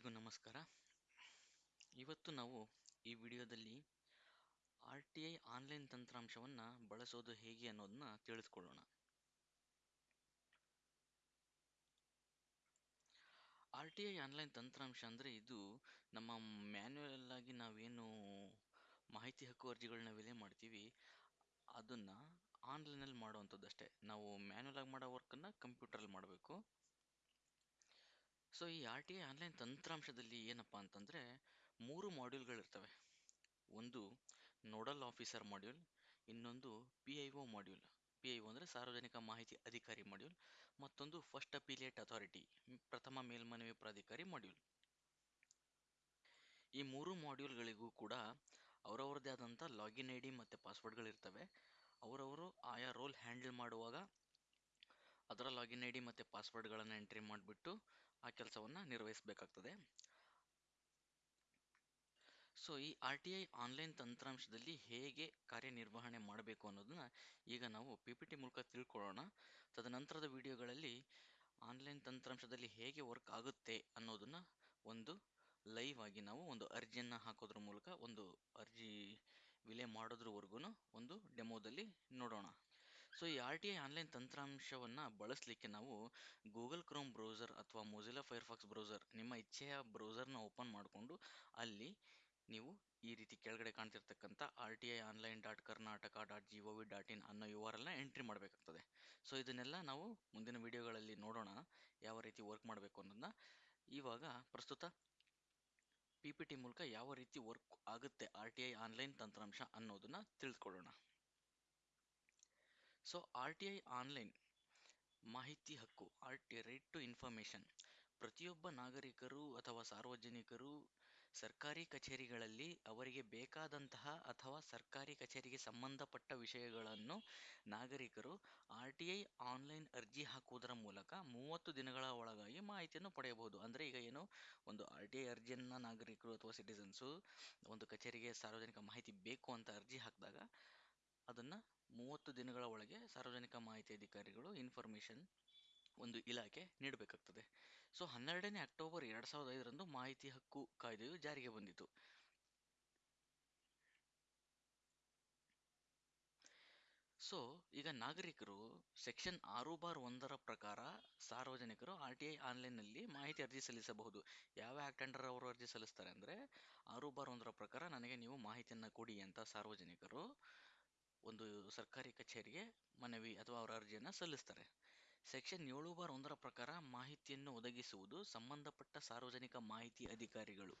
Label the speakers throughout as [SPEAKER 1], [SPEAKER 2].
[SPEAKER 1] ಎಲ್ರಿಗೂ ನಮಸ್ಕಾರ. ಇವತ್ತು ನಾವು ಈ ವಿಡಿಯೋದಲ್ಲಿ ಆರ್ ಟಿ ಐ ಆನ್ಲೈನ್ ತಂತ್ರಾಂಶವನ್ನು ಬಳಸೋದು ಹೇಗೆ ಅನ್ನೋದನ್ನ ತಿಳಿಸ್ಕೊಳ್ಳೋಣ ಆರ್ ಟಿ ಐ ಆನ್ಲೈನ್ ತಂತ್ರಾಂಶ ಅಂದರೆ ಇದು ನಮ್ಮ ಮ್ಯಾನ್ಯುಯಲ್ ಆಗಿ ನಾವೇನು ಮಾಹಿತಿ ಹಕ್ಕು ಅರ್ಜಿಗಳನ್ನ ವಿಲೆ ಮಾಡ್ತೀವಿ, ಅದನ್ನು ಆನ್ಲೈನಲ್ಲಿ ಮಾಡುವಂಥದ್ದು ಅಷ್ಟೇ ನಾವು ಮ್ಯಾನ್ಯಲ್ ಆಗಿ ಮಾಡೋ ವರ್ಕನ್ನು ಕಂಪ್ಯೂಟ್ರಲ್ಲಿ ಮಾಡಬೇಕು. ಸೊ ಈ ಆರ್ ಟಿ ಐ ಆನ್ಲೈನ್ ತಂತ್ರಾಂಶದಲ್ಲಿ ಏನಪ್ಪ ಅಂತಂದರೆ ಮೂರು ಮಾಡ್ಯೂಲ್ಗಳಿರ್ತವೆ. ಒಂದು ನೋಡಲ್ ಆಫೀಸರ್ ಮಾಡ್ಯೂಲ್, ಇನ್ನೊಂದು P I O module. P I O ಅಂದರೆ ಸಾರ್ವಜನಿಕ ಮಾಹಿತಿ ಅಧಿಕಾರಿ ಮಾಡ್ಯೂಲ್, ಮತ್ತೊಂದು ಫಸ್ಟ್ ಅಪಿಲಿಯೇಟ್ ಅಥಾರಿಟಿ ಪ್ರಥಮ ಮೇಲ್ಮನವಿ ಪ್ರಾಧಿಕಾರಿ ಮಾಡ್ಯೂಲ್. ಈ ಮೂರು ಮಾಡ್ಯೂಲ್ಗಳಿಗೂ ಕೂಡ ಅವರವ್ರದ್ದೇ ಆದಂಥ ಲಾಗಿನ್ ಐ ಡಿ ಮತ್ತು ಪಾಸ್ವರ್ಡ್ಗಳಿರ್ತವೆ ಅವರವರು ಆಯಾ ರೋಲ್ ಹ್ಯಾಂಡಲ್ ಮಾಡುವಾಗ ಅದರ ಲಾಗಿನ್ ಐ ಡಿ ಮತ್ತು ಪಾಸ್ವರ್ಡ್ಗಳನ್ನು ಎಂಟ್ರಿ ಮಾಡಿಬಿಟ್ಟು ಆ ಕೆಲಸವನ್ನು ನಿರ್ವಹಿಸಬೇಕಾಗ್ತದೆ. ಸೊ ಈ ಆರ್ ಟಿ ಐ ಆನ್ಲೈನ್ ತಂತ್ರಾಂಶದಲ್ಲಿ ಹೇಗೆ ಕಾರ್ಯನಿರ್ವಹಣೆ ಮಾಡಬೇಕು ಅನ್ನೋದನ್ನ ಈಗ ನಾವು ಪಿ ಪಿ ಟಿ ಮೂಲಕ ತಿಳ್ಕೊಳ್ಳೋಣ. ತದನಂತರದ ವಿಡಿಯೋಗಳಲ್ಲಿ ಆನ್ಲೈನ್ ತಂತ್ರಾಂಶದಲ್ಲಿ ಹೇಗೆ ವರ್ಕ್ ಆಗುತ್ತೆ ಅನ್ನೋದನ್ನ ಒಂದು ಲೈವ್ ಆಗಿ ನಾವು ಒಂದು ಅರ್ಜಿಯನ್ನು ಹಾಕೋದ್ರ ಮೂಲಕ ಒಂದು ಅರ್ಜಿ ವಿಲೆ ಮಾಡೋದ್ರವರೆಗೂ ಒಂದು ಡೆಮೋದಲ್ಲಿ ನೋಡೋಣ. ಸೊ ಈ ಆರ್ ಟಿ ಐ ಆನ್ಲೈನ್ ತಂತ್ರಾಂಶವನ್ನು ಬಳಸಲಿಕ್ಕೆ ನಾವು ಗೂಗಲ್ ಕ್ರೋಮ್ ಬ್ರೌಸರ್ ಅಥವಾ ಮೊಜಿಲಾ ಫೈರ್ಫಾಕ್ಸ್ ಬ್ರೌಸರ್ ನಿಮ್ಮ ಇಚ್ಛೆಯ ಬ್ರೌಸರ್ನ ಓಪನ್ ಮಾಡಿಕೊಂಡು ಅಲ್ಲಿ ನೀವು ಈ ರೀತಿ ಕೆಳಗಡೆ ಕಾಣ್ತಿರ್ತಕ್ಕಂಥ R T I online dot Karnataka dot G O V dot in ಅನ್ನೋ ಯು ಆರ್ ಎಲ್ನ ಎಂಟ್ರಿ ಮಾಡಬೇಕಾಗ್ತದೆ. ಸೊ ಇದನ್ನೆಲ್ಲ ನಾವು ಮುಂದಿನ ವಿಡಿಯೋಗಳಲ್ಲಿ ನೋಡೋಣ ಯಾವ ರೀತಿ ವರ್ಕ್ ಮಾಡಬೇಕು ಅನ್ನೋದನ್ನ. ಇವಾಗ ಪ್ರಸ್ತುತ ಪಿ ಪಿ ಟಿ ಮೂಲಕ ಯಾವ ರೀತಿ ವರ್ಕ್ ಆಗುತ್ತೆ ಆರ್ ಟಿ ಐ ಆನ್ಲೈನ್ ತಂತ್ರಾಂಶ ಅನ್ನೋದನ್ನ ತಿಳಿದುಕೊಳ್ಳೋಣ so R T I online ಮಾಹಿತಿ ಹಕ್ಕು R T right to information ಪ್ರತಿಯೊಬ್ಬ ನಾಗರಿಕರು ಅಥವಾ ಸಾರ್ವಜನಿಕರು ಸರ್ಕಾರಿ ಕಚೇರಿಗಳಲ್ಲಿ ಅವರಿಗೆ ಬೇಕಾದಂತಹ ಅಥವಾ ಸರ್ಕಾರಿ ಕಚೇರಿಗೆ ಸಂಬಂಧಪಟ್ಟ ವಿಷಯಗಳನ್ನು ನಾಗರಿಕರು ಆರ್ ಟಿ ಐ ಆನ್ಲೈನ್ ಅರ್ಜಿ ಹಾಕುವುದರ ಮೂಲಕ ಮೂವತ್ತು ದಿನಗಳ ಒಳಗಾಗಿ ಮಾಹಿತಿಯನ್ನು ಪಡೆಯಬಹುದು. ಅಂದರೆ ಈಗ ಏನು? ಒಂದು ಆರ್ ಟಿ ಐ ಅರ್ಜಿಯನ್ನು ನಾಗರಿಕರು ಅಥವಾ ಸಿಟಿಸನ್ಸು ಒಂದು ಕಚೇರಿಗೆ ಸಾರ್ವಜನಿಕ ಮಾಹಿತಿ ಬೇಕು ಅಂತ ಅರ್ಜಿ ಹಾಕಿದಾಗ ಅದನ್ನು ಮೂವತ್ತು ದಿನಗಳ ಒಳಗೆ ಸಾರ್ವಜನಿಕ ಮಾಹಿತಿ ಅಧಿಕಾರಿಗಳು ಇನ್ಫಾರ್ಮೇಷನ್ ಒಂದು ಇಲಾಖೆ ನೀಡಬೇಕಾಗ್ತದೆ. ಸೊ ಹನ್ನೆರಡನೇ ಅಕ್ಟೋಬರ್ ಎರಡ್ ಸಾವಿರದ ಐದರಂದು ಮಾಹಿತಿ ಹಕ್ಕು ಕಾಯ್ದೆಯು ಜಾರಿಗೆ ಬಂದಿತು. ಸೊ ಈಗ ನಾಗರಿಕರು ಸೆಕ್ಷನ್ ಆರು ಬಾರ್ ಒಂದರ ಪ್ರಕಾರ ಸಾರ್ವಜನಿಕರು ಆರ್ ಟಿ ಐ ಆನ್ಲೈನ್ನಲ್ಲಿ ಮಾಹಿತಿ ಅರ್ಜಿ ಸಲ್ಲಿಸಬಹುದು. ಯಾವ ಆ್ಯಕ್ಟ್ ಅಂಡರ್ ಅವರು ಅರ್ಜಿ ಸಲ್ಲಿಸ್ತಾರೆ ಅಂದರೆ, ಆರು ಬಾರ್ ಒಂದರ ಪ್ರಕಾರ ನನಗೆ ನೀವು ಮಾಹಿತಿಯನ್ನು ಕೊಡಿ ಅಂತ ಸಾರ್ವಜನಿಕರು ಒಂದು ಸರ್ಕಾರಿ ಕಚೇರಿಗೆ ಮನವಿ ಅಥವಾ ಅವರ ಅರ್ಜಿಯನ್ನು ಸಲ್ಲಿಸ್ತಾರೆ. ಸೆಕ್ಷನ್ ಏಳು ಬಾರ್ ಒಂದರ ಪ್ರಕಾರ ಮಾಹಿತಿಯನ್ನು ಒದಗಿಸುವುದು ಸಂಬಂಧಪಟ್ಟ ಸಾರ್ವಜನಿಕ ಮಾಹಿತಿ ಅಧಿಕಾರಿಗಳು.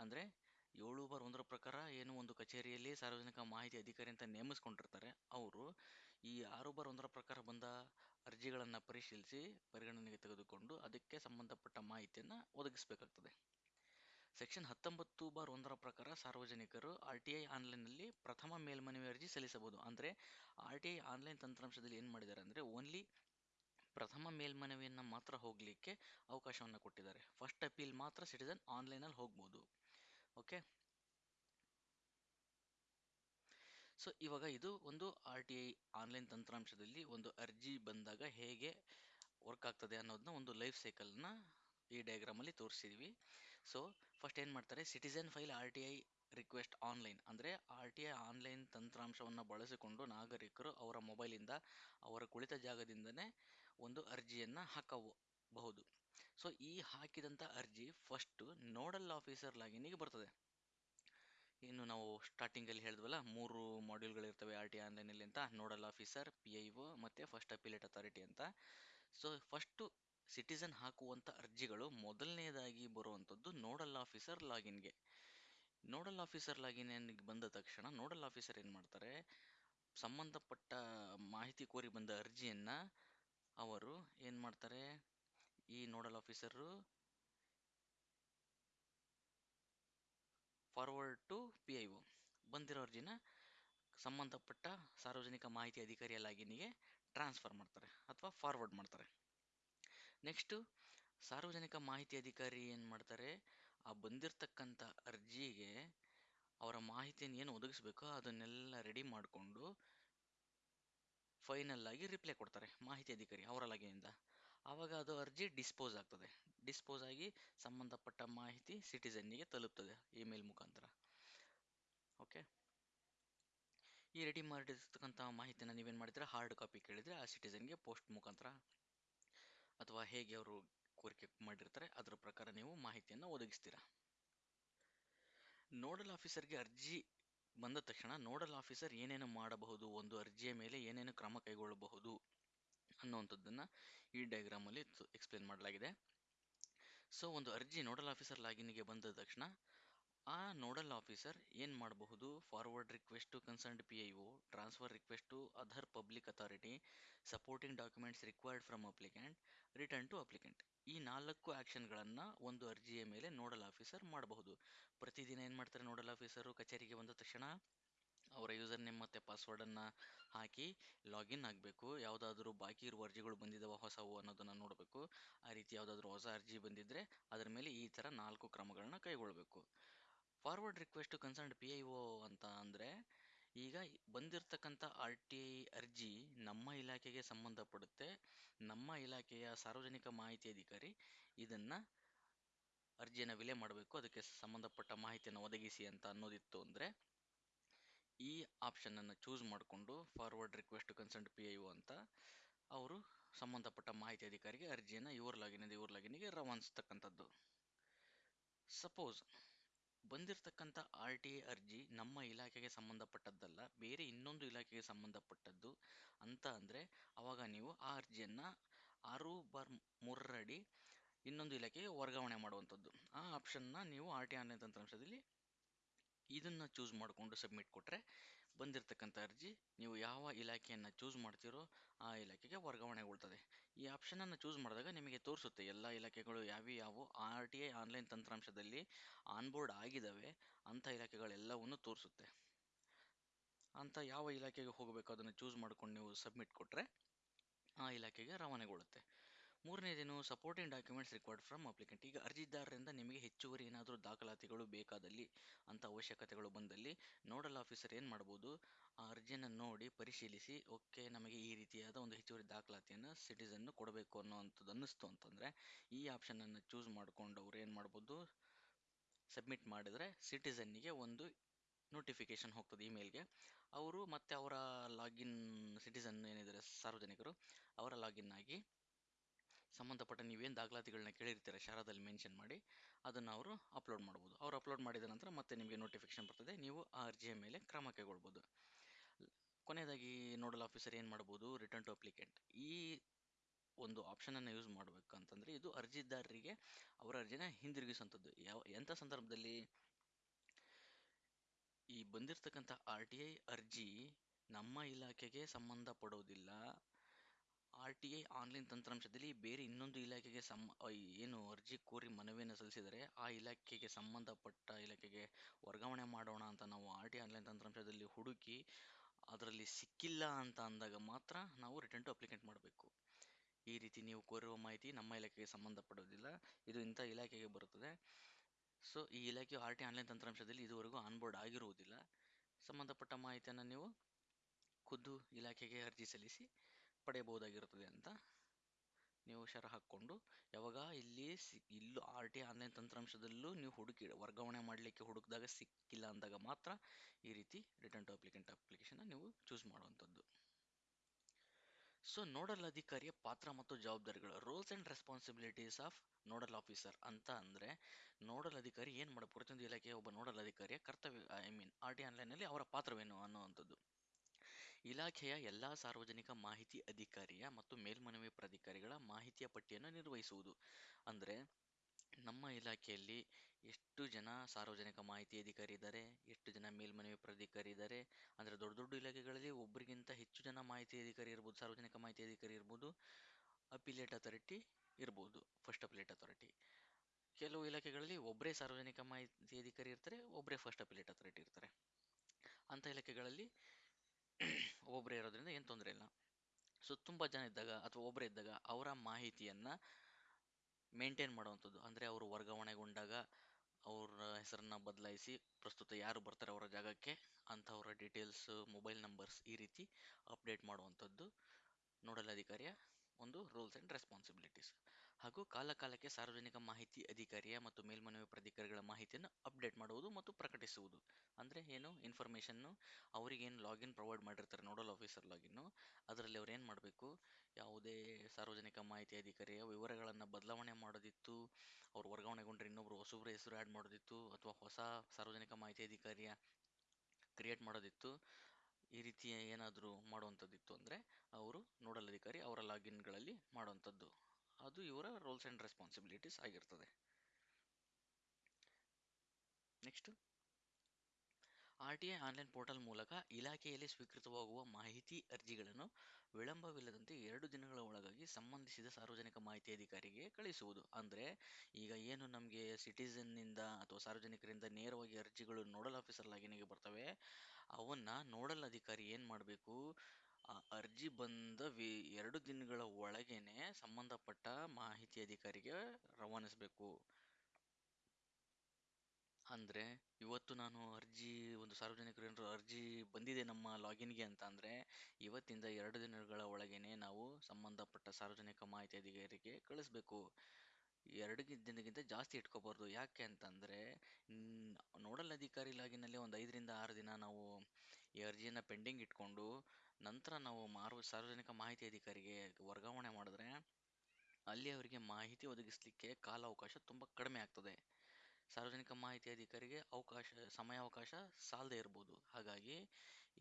[SPEAKER 1] ಅಂದರೆ ಏಳು ಬಾರ್ ಒಂದರ ಪ್ರಕಾರ ಏನು ಒಂದು ಕಚೇರಿಯಲ್ಲಿ ಸಾರ್ವಜನಿಕ ಮಾಹಿತಿ ಅಧಿಕಾರಿ ಅಂತ ನೇಮಿಸ್ಕೊಂಡಿರ್ತಾರೆ, ಅವರು ಈ ಆರು ಬಾರ್ ಒಂದರ ಪ್ರಕಾರ ಬಂದ ಅರ್ಜಿಗಳನ್ನು ಪರಿಶೀಲಿಸಿ ಪರಿಗಣನೆಗೆ ತೆಗೆದುಕೊಂಡು ಅದಕ್ಕೆ ಸಂಬಂಧಪಟ್ಟ ಮಾಹಿತಿಯನ್ನು ಒದಗಿಸಬೇಕಾಗ್ತದೆ. ಸೆಕ್ಷನ್ ಹತ್ತೊಂಬತ್ತು ಬಾರ್ ಒಂದರ ಪ್ರಕಾರ ಸಾರ್ವಜನಿಕರು ಆರ್ ಟಿ ಐ ಆನ್ಲೈನ್ನಲ್ಲಿ ಪ್ರಥಮ ಮೇಲ್ಮನವಿ ಅರ್ಜಿ ಸಲ್ಲಿಸಬಹುದು. ಅಂದರೆ ಆರ್ ಟಿ ಐ ಆನ್ಲೈನ್ ತಂತ್ರಾಂಶದಲ್ಲಿ ಏನು ಮಾಡಿದ್ದಾರೆ ಅಂದರೆ ಓನ್ಲಿ ಪ್ರಥಮ ಮೇಲ್ಮನವಿಯನ್ನು ಮಾತ್ರ ಹೋಗಲಿಕ್ಕೆ ಅವಕಾಶವನ್ನು ಕೊಟ್ಟಿದ್ದಾರೆ. ಫಸ್ಟ್ ಅಪೀಲ್ ಮಾತ್ರ ಸಿಟಿಸನ್ ಆನ್ಲೈನಲ್ಲಿ ಹೋಗ್ಬೋದು. ಓಕೆ? ಸೊ, ಇವಾಗ ಇದು ಒಂದು ಆರ್ ಟಿ ಐ ಆನ್ಲೈನ್ ತಂತ್ರಾಂಶದಲ್ಲಿ ಒಂದು ಅರ್ಜಿ ಬಂದಾಗ ಹೇಗೆ ವರ್ಕ್ ಆಗ್ತದೆ ಅನ್ನೋದನ್ನ ಒಂದು ಲೈಫ್ ಸೈಕಲ್ನ ಈ ಡಯಾಗ್ರಾಮಲ್ಲಿ ತೋರಿಸಿದ್ವಿ. ಸೊ ಫಸ್ಟ್ ಏನು ಮಾಡ್ತಾರೆ? Citizen file R T I request online ಅಂದರೆ ಆರ್ ಟಿ ಐ ಆನ್ಲೈನ್ ತಂತ್ರಾಂಶವನ್ನು ಬಳಸಿಕೊಂಡು ನಾಗರಿಕರು ಅವರ ಮೊಬೈಲಿಂದ ಅವರ ಕುಳಿತ ಜಾಗದಿಂದನೇ ಒಂದು ಅರ್ಜಿಯನ್ನು ಹಾಕಬಹುದು. ಸೊ ಈ ಹಾಕಿದಂಥ ಅರ್ಜಿ ಫಸ್ಟು ನೋಡಲ್ ಆಫೀಸರ್ ಲಾಗಿನಿಗೆ ಬರ್ತದೆ. ಇನ್ನು ನಾವು ಸ್ಟಾರ್ಟಿಂಗಲ್ಲಿ ಹೇಳಿದ್ವಲ್ಲ, ಮೂರು ಮಾಡ್ಯೂಲ್ಗಳಿರ್ತವೆ ಆರ್ ಟಿ ಆನ್ಲೈನಲ್ಲಿ ಅಂತ. Nodal officer P I O ಮತ್ತು ಫಸ್ಟ್ ಅಪಿಲೇಟ್ ಅಥಾರಿಟಿ ಅಂತ. ಸೊ ಫಸ್ಟು ಸಿಟಿಸನ್ ಹಾಕುವಂಥ ಅರ್ಜಿಗಳು ಮೊದಲನೇದಾಗಿ ಬರುವಂಥದ್ದು ನೋಡಲ್ ಆಫೀಸರ್ ಲಾಗಿನ್ಗೆ. ನೋಡಲ್ ಆಫೀಸರ್ ಲಾಗಿನ್ ಬಂದ ತಕ್ಷಣ ನೋಡಲ್ ಆಫೀಸರ್ ಏನು ಮಾಡ್ತಾರೆ? ಸಂಬಂಧಪಟ್ಟ ಮಾಹಿತಿ ಕೋರಿ ಬಂದ ಅರ್ಜಿಯನ್ನು ಅವರು ಏನು ಮಾಡ್ತಾರೆ? ಈ nodal officer forward to P I O ಬಂದಿರೋ ಅರ್ಜಿನ ಸಂಬಂಧಪಟ್ಟ ಸಾರ್ವಜನಿಕ ಮಾಹಿತಿ ಅಧಿಕಾರಿಯ ಲಾಗಿನ್ಗೆ ಟ್ರಾನ್ಸ್ಫರ್ ಮಾಡ್ತಾರೆ ಅಥವಾ ಫಾರ್ವರ್ಡ್ ಮಾಡ್ತಾರೆ. ನೆಕ್ಸ್ಟು ಸಾರ್ವಜನಿಕ ಮಾಹಿತಿ ಅಧಿಕಾರಿ ಏನು ಮಾಡ್ತಾರೆ, ಆ ಬಂದಿರತಕ್ಕಂಥ ಅರ್ಜಿಗೆ ಅವರ ಮಾಹಿತಿಯನ್ನು ಏನು ಒದಗಿಸ್ಬೇಕೋ ಅದನ್ನೆಲ್ಲ ರೆಡಿ ಮಾಡಿಕೊಂಡು ಫೈನಲ್ ಆಗಿ ರಿಪ್ಲೈ ಕೊಡ್ತಾರೆ ಮಾಹಿತಿ ಅಧಿಕಾರಿ ಅವರ ಲಗೆಯಿಂದ ಆವಾಗ ಅದು ಅರ್ಜಿ ಡಿಸ್ಪೋಸ್ ಆಗ್ತದೆ. ಡಿಸ್ಪೋಸ್ ಆಗಿ ಸಂಬಂಧಪಟ್ಟ ಮಾಹಿತಿ ಸಿಟಿಸನ್ನಿಗೆ ತಲುಪ್ತದೆ ಇಮೇಲ್ ಮುಖಾಂತರ. ಓಕೆ ಈ ರೆಡಿ ಮಾಡಿರ್ತಕ್ಕಂಥ ಮಾಹಿತಿನ ನೀವೇನು ಮಾಡಿದ್ರೆ ಹಾರ್ಡ್ ಕಾಪಿ ಕೇಳಿದರೆ ಆ ಸಿಟಿಸನ್ಗೆ ಪೋಸ್ಟ್ ಮುಖಾಂತರ ಅಥವಾ ಹೇಗೆ ಅವರು ಕೋರಿಕೆ ಮಾಡಿರ್ತಾರೆ, ಅದರ ಪ್ರಕಾರ ನೀವು ಮಾಹಿತಿಯನ್ನು ಒದಗಿಸ್ತೀರಾ? ನೋಡಲ್ ಆಫೀಸರ್ಗೆ ಅರ್ಜಿ ಬಂದ ತಕ್ಷಣ ನೋಡಲ್ ಆಫೀಸರ್ ಏನೇನು ಮಾಡಬಹುದು, ಒಂದು ಅರ್ಜಿಯ ಮೇಲೆ ಏನೇನು ಕ್ರಮ ಕೈಗೊಳ್ಳಬಹುದು ಅನ್ನುವಂಥದ್ದನ್ನು ಈ ಡಯಾಗ್ರಾಮಲ್ಲಿ ಎಕ್ಸ್ಪ್ಲೇನ್ ಮಾಡಲಾಗಿದೆ. ಸೊ ಒಂದು ಅರ್ಜಿ ನೋಡಲ್ ಆಫೀಸರ್ ಲಾಗಿನ್ಗೆ ಬಂದ ತಕ್ಷಣ ಆ ನೋಡಲ್ ಆಫೀಸರ್ ಏನು ಮಾಡಬಹುದು forward request to concerned P I O transfer request to other public authority supporting documents required from applicant return to applicant. ಈ ನಾಲ್ಕು ಆ್ಯಕ್ಷನ್ಗಳನ್ನು ಒಂದು ಅರ್ಜಿಯ ಮೇಲೆ ನೋಡಲ್ ಆಫೀಸರ್ ಮಾಡಬಹುದು. ಪ್ರತಿದಿನ ಏನು ಮಾಡ್ತಾರೆ ನೋಡಲ್ ಆಫೀಸರು? ಕಚೇರಿಗೆ ಬಂದ ತಕ್ಷಣ ಅವರ ಯೂಸರ್ ನೇಮ್ ಮತ್ತು ಪಾಸ್ವರ್ಡನ್ನು ಹಾಕಿ ಲಾಗಿನ್ ಆಗಬೇಕು. ಯಾವುದಾದ್ರೂ ಬಾಕಿ ಇರುವ ಅರ್ಜಿಗಳು ಬಂದಿದ್ದಾವೆ ಹೊಸವು ಅನ್ನೋದನ್ನು ನೋಡಬೇಕು. ಆ ರೀತಿ ಯಾವುದಾದ್ರೂ ಹೊಸ ಅರ್ಜಿ ಬಂದಿದ್ದರೆ ಅದರ ಮೇಲೆ ಈ ಥರ ನಾಲ್ಕು ಕ್ರಮಗಳನ್ನು ಕೈಗೊಳ್ಳಬೇಕು forward request concerned P I O ಅಂತ ಅಂದರೆ ಈಗ ಬಂದಿರತಕ್ಕಂಥ ಆರ್ ಟಿ ಐ ಅರ್ಜಿ ನಮ್ಮ ಇಲಾಖೆಗೆ ಸಂಬಂಧಪಡುತ್ತೆ. ನಮ್ಮ ಇಲಾಖೆಯ ಸಾರ್ವಜನಿಕ ಮಾಹಿತಿ ಅಧಿಕಾರಿ ಇದನ್ನು ಅರ್ಜಿಯನ್ನು ವಿಲೆ ಮಾಡಬೇಕು. ಅದಕ್ಕೆ ಸಂಬಂಧಪಟ್ಟ ಮಾಹಿತಿಯನ್ನು ಒದಗಿಸಿ ಅಂತ ಅನ್ನೋದಿತ್ತು ಅಂದರೆ ಈ ಆಪ್ಷನನ್ನು ಚೂಸ್ ಮಾಡಿಕೊಂಡು forward request concerned P I O ಅಂತ ಅವರು ಸಂಬಂಧಪಟ್ಟ ಮಾಹಿತಿ ಅಧಿಕಾರಿಗೆ ಅರ್ಜಿಯನ್ನು ಇವ್ರ ಲಾಗಿನಿಂದ ಇವ್ರ ಲಾಗಿನಿಗೆ ರವಾನಿಸ್ತಕ್ಕಂಥದ್ದು. ಸಪೋಸ್ ಬಂದಿರತಕ್ಕಂಥ ಆರ್ ಟಿ ಐ ಅರ್ಜಿ ನಮ್ಮ ಇಲಾಖೆಗೆ ಸಂಬಂಧಪಟ್ಟದ್ದಲ್ಲ, ಬೇರೆ ಇನ್ನೊಂದು ಇಲಾಖೆಗೆ ಸಂಬಂಧಪಟ್ಟದ್ದು ಅಂತ ಅಂದರೆ ಆವಾಗ ನೀವು ಆ ಅರ್ಜಿಯನ್ನು ಆರು ಬಾರ್ ಮೂರರಡಿ ಇನ್ನೊಂದು ಇಲಾಖೆಗೆ ವರ್ಗಾವಣೆ ಮಾಡುವಂಥದ್ದು. ಆ ಆಪ್ಷನ್ನ ನೀವು ಆರ್ ಟಿ ಆನ್ಲೈನ್ ತಂತ್ರಾಂಶದಲ್ಲಿ ಇದನ್ನು ಚೂಸ್ ಮಾಡಿಕೊಂಡು ಸಬ್ಮಿಟ್ ಕೊಟ್ಟರೆ ಬಂದಿರತಕ್ಕಂಥ ಅರ್ಜಿ ನೀವು ಯಾವ ಇಲಾಖೆಯನ್ನು ಚೂಸ್ ಮಾಡ್ತೀರೋ ಆ ಇಲಾಖೆಗೆ ವರ್ಗಾವಣೆಗೊಳ್ತದೆ. ಈ ಆಪ್ಷನನ್ನು ಚೂಸ್ ಮಾಡಿದಾಗ ನಿಮಗೆ ತೋರಿಸುತ್ತೆ, ಎಲ್ಲ ಇಲಾಖೆಗಳು ಯಾವ್ಯಾವು ಆರ್ ಟಿ ಐ ಆನ್ಲೈನ್ ತಂತ್ರಾಂಶದಲ್ಲಿ ಆನ್ಬೋರ್ಡ್ ಆಗಿದ್ದಾವೆ ಅಂಥ ಇಲಾಖೆಗಳೆಲ್ಲವನ್ನು ತೋರಿಸುತ್ತೆ. ಅಂತ ಯಾವ ಇಲಾಖೆಗೆ ಹೋಗಬೇಕು, ಅದನ್ನು ಚೂಸ್ ಮಾಡ್ಕೊಂಡು ನೀವು ಸಬ್ಮಿಟ್ ಕೊಟ್ಟರೆ ಆ ಇಲಾಖೆಗೆ ರವಾನೆಗೊಳ್ಳುತ್ತೆ. ಮೂರನೇದೇನು supporting documents required from applicant ಈಗ ಅರ್ಜಿದಾರರಿಂದ ನಿಮಗೆ ಹೆಚ್ಚುವರಿ ಏನಾದರೂ ದಾಖಲಾತಿಗಳು ಬೇಕಾದಲ್ಲಿ ಅಂತ ಅವಶ್ಯಕತೆಗಳು ಬಂದಲ್ಲಿ ನೋಡಲ್ ಆಫೀಸರ್ ಏನು ಮಾಡ್ಬೋದು? ಆ ಅರ್ಜಿಯನ್ನು ನೋಡಿ, ಪರಿಶೀಲಿಸಿ, ಓಕೆ, ನಮಗೆ ಈ ರೀತಿಯಾದ ಒಂದು ಹೆಚ್ಚುವರಿ ದಾಖಲಾತಿಯನ್ನು ಸಿಟಿಸನ್ನು ಕೊಡಬೇಕು ಅನ್ನೋವಂಥದ್ದು ಅನ್ನಿಸ್ತು ಅಂತಂದರೆ, ಈ ಆಪ್ಷನನ್ನು ಚೂಸ್ ಮಾಡಿಕೊಂಡು ಅವ್ರು ಏನು ಮಾಡ್ಬೋದು? ಸಬ್ಮಿಟ್ ಮಾಡಿದರೆ ಸಿಟಿಸನ್ನಿಗೆ ಒಂದು ನೋಟಿಫಿಕೇಶನ್ ಹೋಗ್ತದೆ ಇಮೇಲ್ಗೆ ಅವರು ಮತ್ತು ಅವರ ಲಾಗಿನ್ ಸಿಟಿಸನ್ ಏನಿದ್ದಾರೆ ಸಾರ್ವಜನಿಕರು, ಅವರ ಲಾಗಿನ್ ಆಗಿ ಸಂಬಂಧಪಟ್ಟ ನೀವೇನು ದಾಖಲಾತಿಗಳನ್ನ ಕೇಳಿರ್ತೀರ ಶಾರದಲ್ಲಿ ಮೆನ್ಷನ್ ಮಾಡಿ, ಅದನ್ನು ಅವರು ಅಪ್ಲೋಡ್ ಮಾಡ್ಬೋದು. ಅವ್ರು ಅಪ್ಲೋಡ್ ಮಾಡಿದ ನಂತರ ಮತ್ತೆ ನಿಮಗೆ ನೋಟಿಫಿಕೇಶನ್ ಬರ್ತದೆ. ನೀವು ಆ ಅರ್ಜಿಯ ಮೇಲೆ ಕ್ರಮ ಕೈಗೊಳ್ಬೋದು. ಕೊನೆಯದಾಗಿ ನೋಡಲ್ ಆಫೀಸರ್ ಏನು ಮಾಡ್ಬೋದು? ರಿಟರ್ನ್ ಟು ಅಪ್ಲಿಕೆಂಟ್ ಈ ಒಂದು ಆಪ್ಷನನ್ನು ಯೂಸ್ ಮಾಡಬೇಕು ಅಂತಂದರೆ ಇದು ಅರ್ಜಿದಾರರಿಗೆ ಅವರ ಅರ್ಜಿನ ಹಿಂದಿರುಗಿಸುವಂಥದ್ದು ಯಾವ ಎಂಥ ಸಂದರ್ಭದಲ್ಲಿ ಈ ಬಂದಿರತಕ್ಕಂಥ ಆರ್ ಟಿ ಐ ಅರ್ಜಿ ನಮ್ಮ ಇಲಾಖೆಗೆ ಸಂಬಂಧಪಡೋದಿಲ್ಲ. ಟಿ ಐ ಆನ್ಲೈನ್ ತಂತ್ರಾಂಶದಲ್ಲಿ ಬೇರೆ ಇನ್ನೊಂದು ಇಲಾಖೆಗೆ ಸಂ ಏನು ಅರ್ಜಿ ಕೋರಿ ಮನವಿಯನ್ನು ಸಲ್ಲಿಸಿದರೆ ಆ ಇಲಾಖೆಗೆ ಸಂಬಂಧಪಟ್ಟ ಇಲಾಖೆಗೆ ವರ್ಗಾವಣೆ ಮಾಡೋಣ ಅಂತ ನಾವು ಆರ್ ಟಿ ಆನ್ಲೈನ್ ತಂತ್ರಾಂಶದಲ್ಲಿ ಹುಡುಕಿ ಅದರಲ್ಲಿ ಸಿಕ್ಕಿಲ್ಲ ಅಂತ ಅಂದಾಗ ಮಾತ್ರ ನಾವು ರಿಟರ್ನ್ ಟು ಅಪ್ಲಿಕೆಂಟ್ ಮಾಡಬೇಕು. ಈ ರೀತಿ ನೀವು ಕೋರಿರುವ ಮಾಹಿತಿ ನಮ್ಮ ಇಲಾಖೆಗೆ ಸಂಬಂಧಪಡೋದಿಲ್ಲ, ಇದು ಇಂಥ ಇಲಾಖೆಗೆ ಬರುತ್ತದೆ. ಸೊ, ಈ ಇಲಾಖೆಯು ಆರ್ ಟಿ ಆನ್ಲೈನ್ ತಂತ್ರಾಂಶದಲ್ಲಿ ಇದುವರೆಗೂ ಆನ್ಬೋರ್ಡ್ ಆಗಿರುವುದಿಲ್ಲ. ಸಂಬಂಧಪಟ್ಟ ಮಾಹಿತಿಯನ್ನು ನೀವು ಖುದ್ದು ಇಲಾಖೆಗೆ ಅರ್ಜಿ ಸಲ್ಲಿಸಿ ಪಡೆಯಬಹುದಾಗಿರುತ್ತದೆ ಅಂತ ನೀವು ಶರ ಹಾಕ್ಕೊಂಡು ಯಾವಾಗ ಇಲ್ಲಿ ಸಿ, ಇಲ್ಲೂ ಆರ್ ಟಿ ಆನ್ಲೈನ್ ತಂತ್ರಾಂಶದಲ್ಲೂ ನೀವು ಹುಡುಕಿ, ವರ್ಗಾವಣೆ ಮಾಡಲಿಕ್ಕೆ ಹುಡುಕಿದಾಗ ಸಿಕ್ಕಿಲ್ಲ ಅಂದಾಗ ಮಾತ್ರ ಈ ರೀತಿ ರಿಟರ್ನ್ ಟು ಅಪ್ಲಿಕೆಂಟ್ ಅಪ್ಲಿಕೇಶನ್ನ ನೀವು ಚೂಸ್ ಮಾಡುವಂಥದ್ದು. ಸೊ ನೋಡಲ್ ಅಧಿಕಾರಿಯ ಪಾತ್ರ ಮತ್ತು ಜವಾಬ್ದಾರಿಗಳು roles and responsibilities of nodal officer ಅಂತ ಅಂದರೆ ನೋಡಲ್ ಅಧಿಕಾರಿ ಏನು ಮಾಡಬೇಕು ಪ್ರತಿಯೊಂದು ಇಲಾಖೆಯ ಒಬ್ಬ ನೋಡಲ್ ಅಧಿಕಾರಿಯ ಕರ್ತವ್ಯ ಐ ಮೀನ್ ಆರ್ ಟಿ ಆನ್ಲೈನಲ್ಲಿ ಅವರ ಪಾತ್ರವೇನು ಅನ್ನುವಂಥದ್ದು. ಇಲಾಖೆಯ ಎಲ್ಲ ಸಾರ್ವಜನಿಕ ಮಾಹಿತಿ ಅಧಿಕಾರಿಯ ಮತ್ತು ಮೇಲ್ಮನವಿ ಪ್ರಾಧಿಕಾರಿಗಳ ಮಾಹಿತಿಯ ಪಟ್ಟಿಯನ್ನು ನಿರ್ವಹಿಸುವುದು. ಅಂದರೆ ನಮ್ಮ ಇಲಾಖೆಯಲ್ಲಿ ಎಷ್ಟು ಜನ ಸಾರ್ವಜನಿಕ ಮಾಹಿತಿ ಅಧಿಕಾರಿ ಇದ್ದಾರೆ, ಎಷ್ಟು ಜನ ಮೇಲ್ಮನವಿ ಪ್ರಾಧಿಕಾರಿ ಇದ್ದಾರೆ, ಅಂದರೆ ದೊಡ್ಡ ದೊಡ್ಡ ಇಲಾಖೆಗಳಲ್ಲಿ ಒಬ್ಬರಿಗಿಂತ ಹೆಚ್ಚು ಜನ ಮಾಹಿತಿ ಅಧಿಕಾರಿ ಇರ್ಬೋದು, ಸಾರ್ವಜನಿಕ ಮಾಹಿತಿ ಅಧಿಕಾರಿ ಇರ್ಬೋದು ಅಪಿಲೇಟ್ ಅಥಾರಿಟಿ ಇರ್ಬೋದು ಫಸ್ಟ್ ಅಪಿಲೇಟ್ ಅಥಾರಿಟಿ ಕೆಲವು ಇಲಾಖೆಗಳಲ್ಲಿ ಒಬ್ಬರೇ ಸಾರ್ವಜನಿಕ ಮಾಹಿತಿ ಅಧಿಕಾರಿ ಇರ್ತಾರೆ ಒಬ್ಬರೇ ಫಸ್ಟ್ ಅಪಿಲೇಟ್ ಅಥಾರಿಟಿ ಇರ್ತಾರೆ. ಅಂಥ ಇಲಾಖೆಗಳಲ್ಲಿ ಒಬ್ಬರೇ ಇರೋದ್ರಿಂದ ಏನು ತೊಂದರೆ ಇಲ್ಲ. ಸೊ ತುಂಬ ಜನ ಇದ್ದಾಗ ಅಥವಾ ಒಬ್ಬರೇ ಇದ್ದಾಗ ಅವರ ಮಾಹಿತಿಯನ್ನು ಮೇಂಟೈನ್ ಮಾಡುವಂಥದ್ದು. ಅಂದರೆ ಅವರು ವರ್ಗಾವಣೆಗೊಂಡಾಗ ಅವರ ಹೆಸರನ್ನು ಬದಲಾಯಿಸಿ ಪ್ರಸ್ತುತ ಯಾರು ಬರ್ತಾರೆ ಅವರ ಜಾಗಕ್ಕೆ ಅಂಥವರ ಡೀಟೇಲ್ಸ್ ಮೊಬೈಲ್ ನಂಬರ್ಸ್ ಈ ರೀತಿ ಅಪ್ಡೇಟ್ ಮಾಡುವಂಥದ್ದು ನೋಡಲ್ ಅಧಿಕಾರಿಯ ಒಂದು ರೂಲ್ಸ್ ಆ್ಯಂಡ್ ರೆಸ್ಪಾನ್ಸಿಬಿಲಿಟೀಸ್ ಹಾಗೂ ಕಾಲಕಾಲಕ್ಕೆ ಸಾರ್ವಜನಿಕ ಮಾಹಿತಿ ಅಧಿಕಾರಿಯ ಮತ್ತು ಮೇಲ್ಮನವಿ ಪ್ರಾಧಿಕಾರಿಗಳ ಮಾಹಿತಿಯನ್ನು ಅಪ್ಡೇಟ್ ಮಾಡುವುದು ಮತ್ತು ಪ್ರಕಟಿಸುವುದು. ಅಂದರೆ ಏನು? ಇನ್ಫಾರ್ಮೇಷನ್ನು ಅವರಿಗೇನು ಲಾಗಿನ್ ಪ್ರೊವೈಡ್ ಮಾಡಿರ್ತಾರೆ ನೋಡಲ್ ಆಫೀಸರ್ ಲಾಗಿನ್ನು ಅದರಲ್ಲಿ ಅವ್ರು ಏನು ಮಾಡಬೇಕು? ಯಾವುದೇ ಸಾರ್ವಜನಿಕ ಮಾಹಿತಿ ಅಧಿಕಾರಿಯ ವಿವರಗಳನ್ನು ಬದಲಾವಣೆ ಮಾಡೋದಿತ್ತು, ಅವ್ರು ವರ್ಗಾವಣೆಗೊಂಡ್ರೆ ಇನ್ನೊಬ್ರು ಹೊಸಬ್ರ ಹೆಸರು ಆ್ಯಡ್ ಮಾಡೋದಿತ್ತು, ಅಥವಾ ಹೊಸ ಸಾರ್ವಜನಿಕ ಮಾಹಿತಿ ಅಧಿಕಾರಿಯ ಕ್ರಿಯೇಟ್ ಮಾಡೋದಿತ್ತು, ಈ ರೀತಿಯ ಏನಾದರೂ ಮಾಡುವಂಥದ್ದಿತ್ತು ಅಂದರೆ ಅವರು ನೋಡಲ್ ಅಧಿಕಾರಿ ಅವರ ಲಾಗಿನ್ಗಳಲ್ಲಿ ಮಾಡುವಂಥದ್ದು. ಅದು ಇವರ ರೋಲ್ಸ್ ಆ್ಯಂಡ್ ರೆಸ್ಪಾನ್ಸಿಬಿಲಿಟೀಸ್ ಆಗಿರ್ತದೆ. Next R T I online portal ಮೂಲಕ ಇಲಾಖೆಯಲ್ಲಿ ಸ್ವೀಕೃತವಾಗುವ ಮಾಹಿತಿ ಅರ್ಜಿಗಳನ್ನು ವಿಳಂಬವಿಲ್ಲದಂತೆ ಎರಡು ದಿನಗಳ ಒಳಗಾಗಿ ಸಂಬಂಧಿಸಿದ ಸಾರ್ವಜನಿಕ ಮಾಹಿತಿ ಅಧಿಕಾರಿಗೆ ಕಳಿಸುವುದು. ಅಂದರೆ ಈಗ ಏನು ನಮಗೆ ಸಿಟಿಸನ್ನಿಂದ ಅಥವಾ ಸಾರ್ವಜನಿಕರಿಂದ ನೇರವಾಗಿ ಅರ್ಜಿಗಳು ನೋಡಲ್ ಆಫೀಸರ್ ಲಾಗಿನಿಗೆ ಬರ್ತವೆ, ಅವನ್ನ ನೋಡಲ್ ಅಧಿಕಾರಿ ಏನು ಮಾಡಬೇಕು? ಆ ಅರ್ಜಿ ಬಂದ ವಿ, ಎರಡು ದಿನಗಳ ಒಳಗೇನೆ ಸಂಬಂಧಪಟ್ಟ ಮಾಹಿತಿ ಅಧಿಕಾರಿಗೆ ರವಾನಿಸಬೇಕು. ಅಂದರೆ ಇವತ್ತು ನಾನು ಅರ್ಜಿ, ಒಂದು ಸಾರ್ವಜನಿಕರು ಅರ್ಜಿ ಬಂದಿದೆ ನಮ್ಮ ಲಾಗಿನ್ಗೆ ಅಂತ ಅಂದರೆ ಇವತ್ತಿಂದ ಎರಡು ದಿನಗಳ ಒಳಗೇನೆ ನಾವು ಸಂಬಂಧಪಟ್ಟ ಸಾರ್ವಜನಿಕ ಮಾಹಿತಿ ಅಧಿಕಾರಿಗೆ ಕಳಿಸ್ಬೇಕು. ಎರಡು ದಿನಕ್ಕಿಂತ ಜಾಸ್ತಿ ಇಟ್ಕೋಬಾರ್ದು. ಯಾಕೆ ಅಂತಂದರೆ ನೋಡಲ್ ಅಧಿಕಾರಿ ಲಾಗಿನಲ್ಲಿ ಒಂದು ಐದರಿಂದ ಆರು ದಿನ ನಾವು ಈ ಅರ್ಜಿಯನ್ನು ಪೆಂಡಿಂಗ್ ಇಟ್ಕೊಂಡು ನಂತರ ನಾವು ಮಾರು ಸಾರ್ವಜನಿಕ ಮಾಹಿತಿ ಅಧಿಕಾರಿಗೆ ವರ್ಗಾವಣೆ ಮಾಡಿದ್ರೆ ಅಲ್ಲಿ ಅವರಿಗೆ ಮಾಹಿತಿ ಒದಗಿಸಲಿಕ್ಕೆ ಕಾಲಾವಕಾಶ ತುಂಬ ಕಡಿಮೆ ಆಗ್ತದೆ. ಸಾರ್ವಜನಿಕ ಮಾಹಿತಿ ಅಧಿಕಾರಿಗೆ ಅವಕಾಶ, ಸಮಯಾವಕಾಶ ಸಾಲದೇ ಇರ್ಬೋದು. ಹಾಗಾಗಿ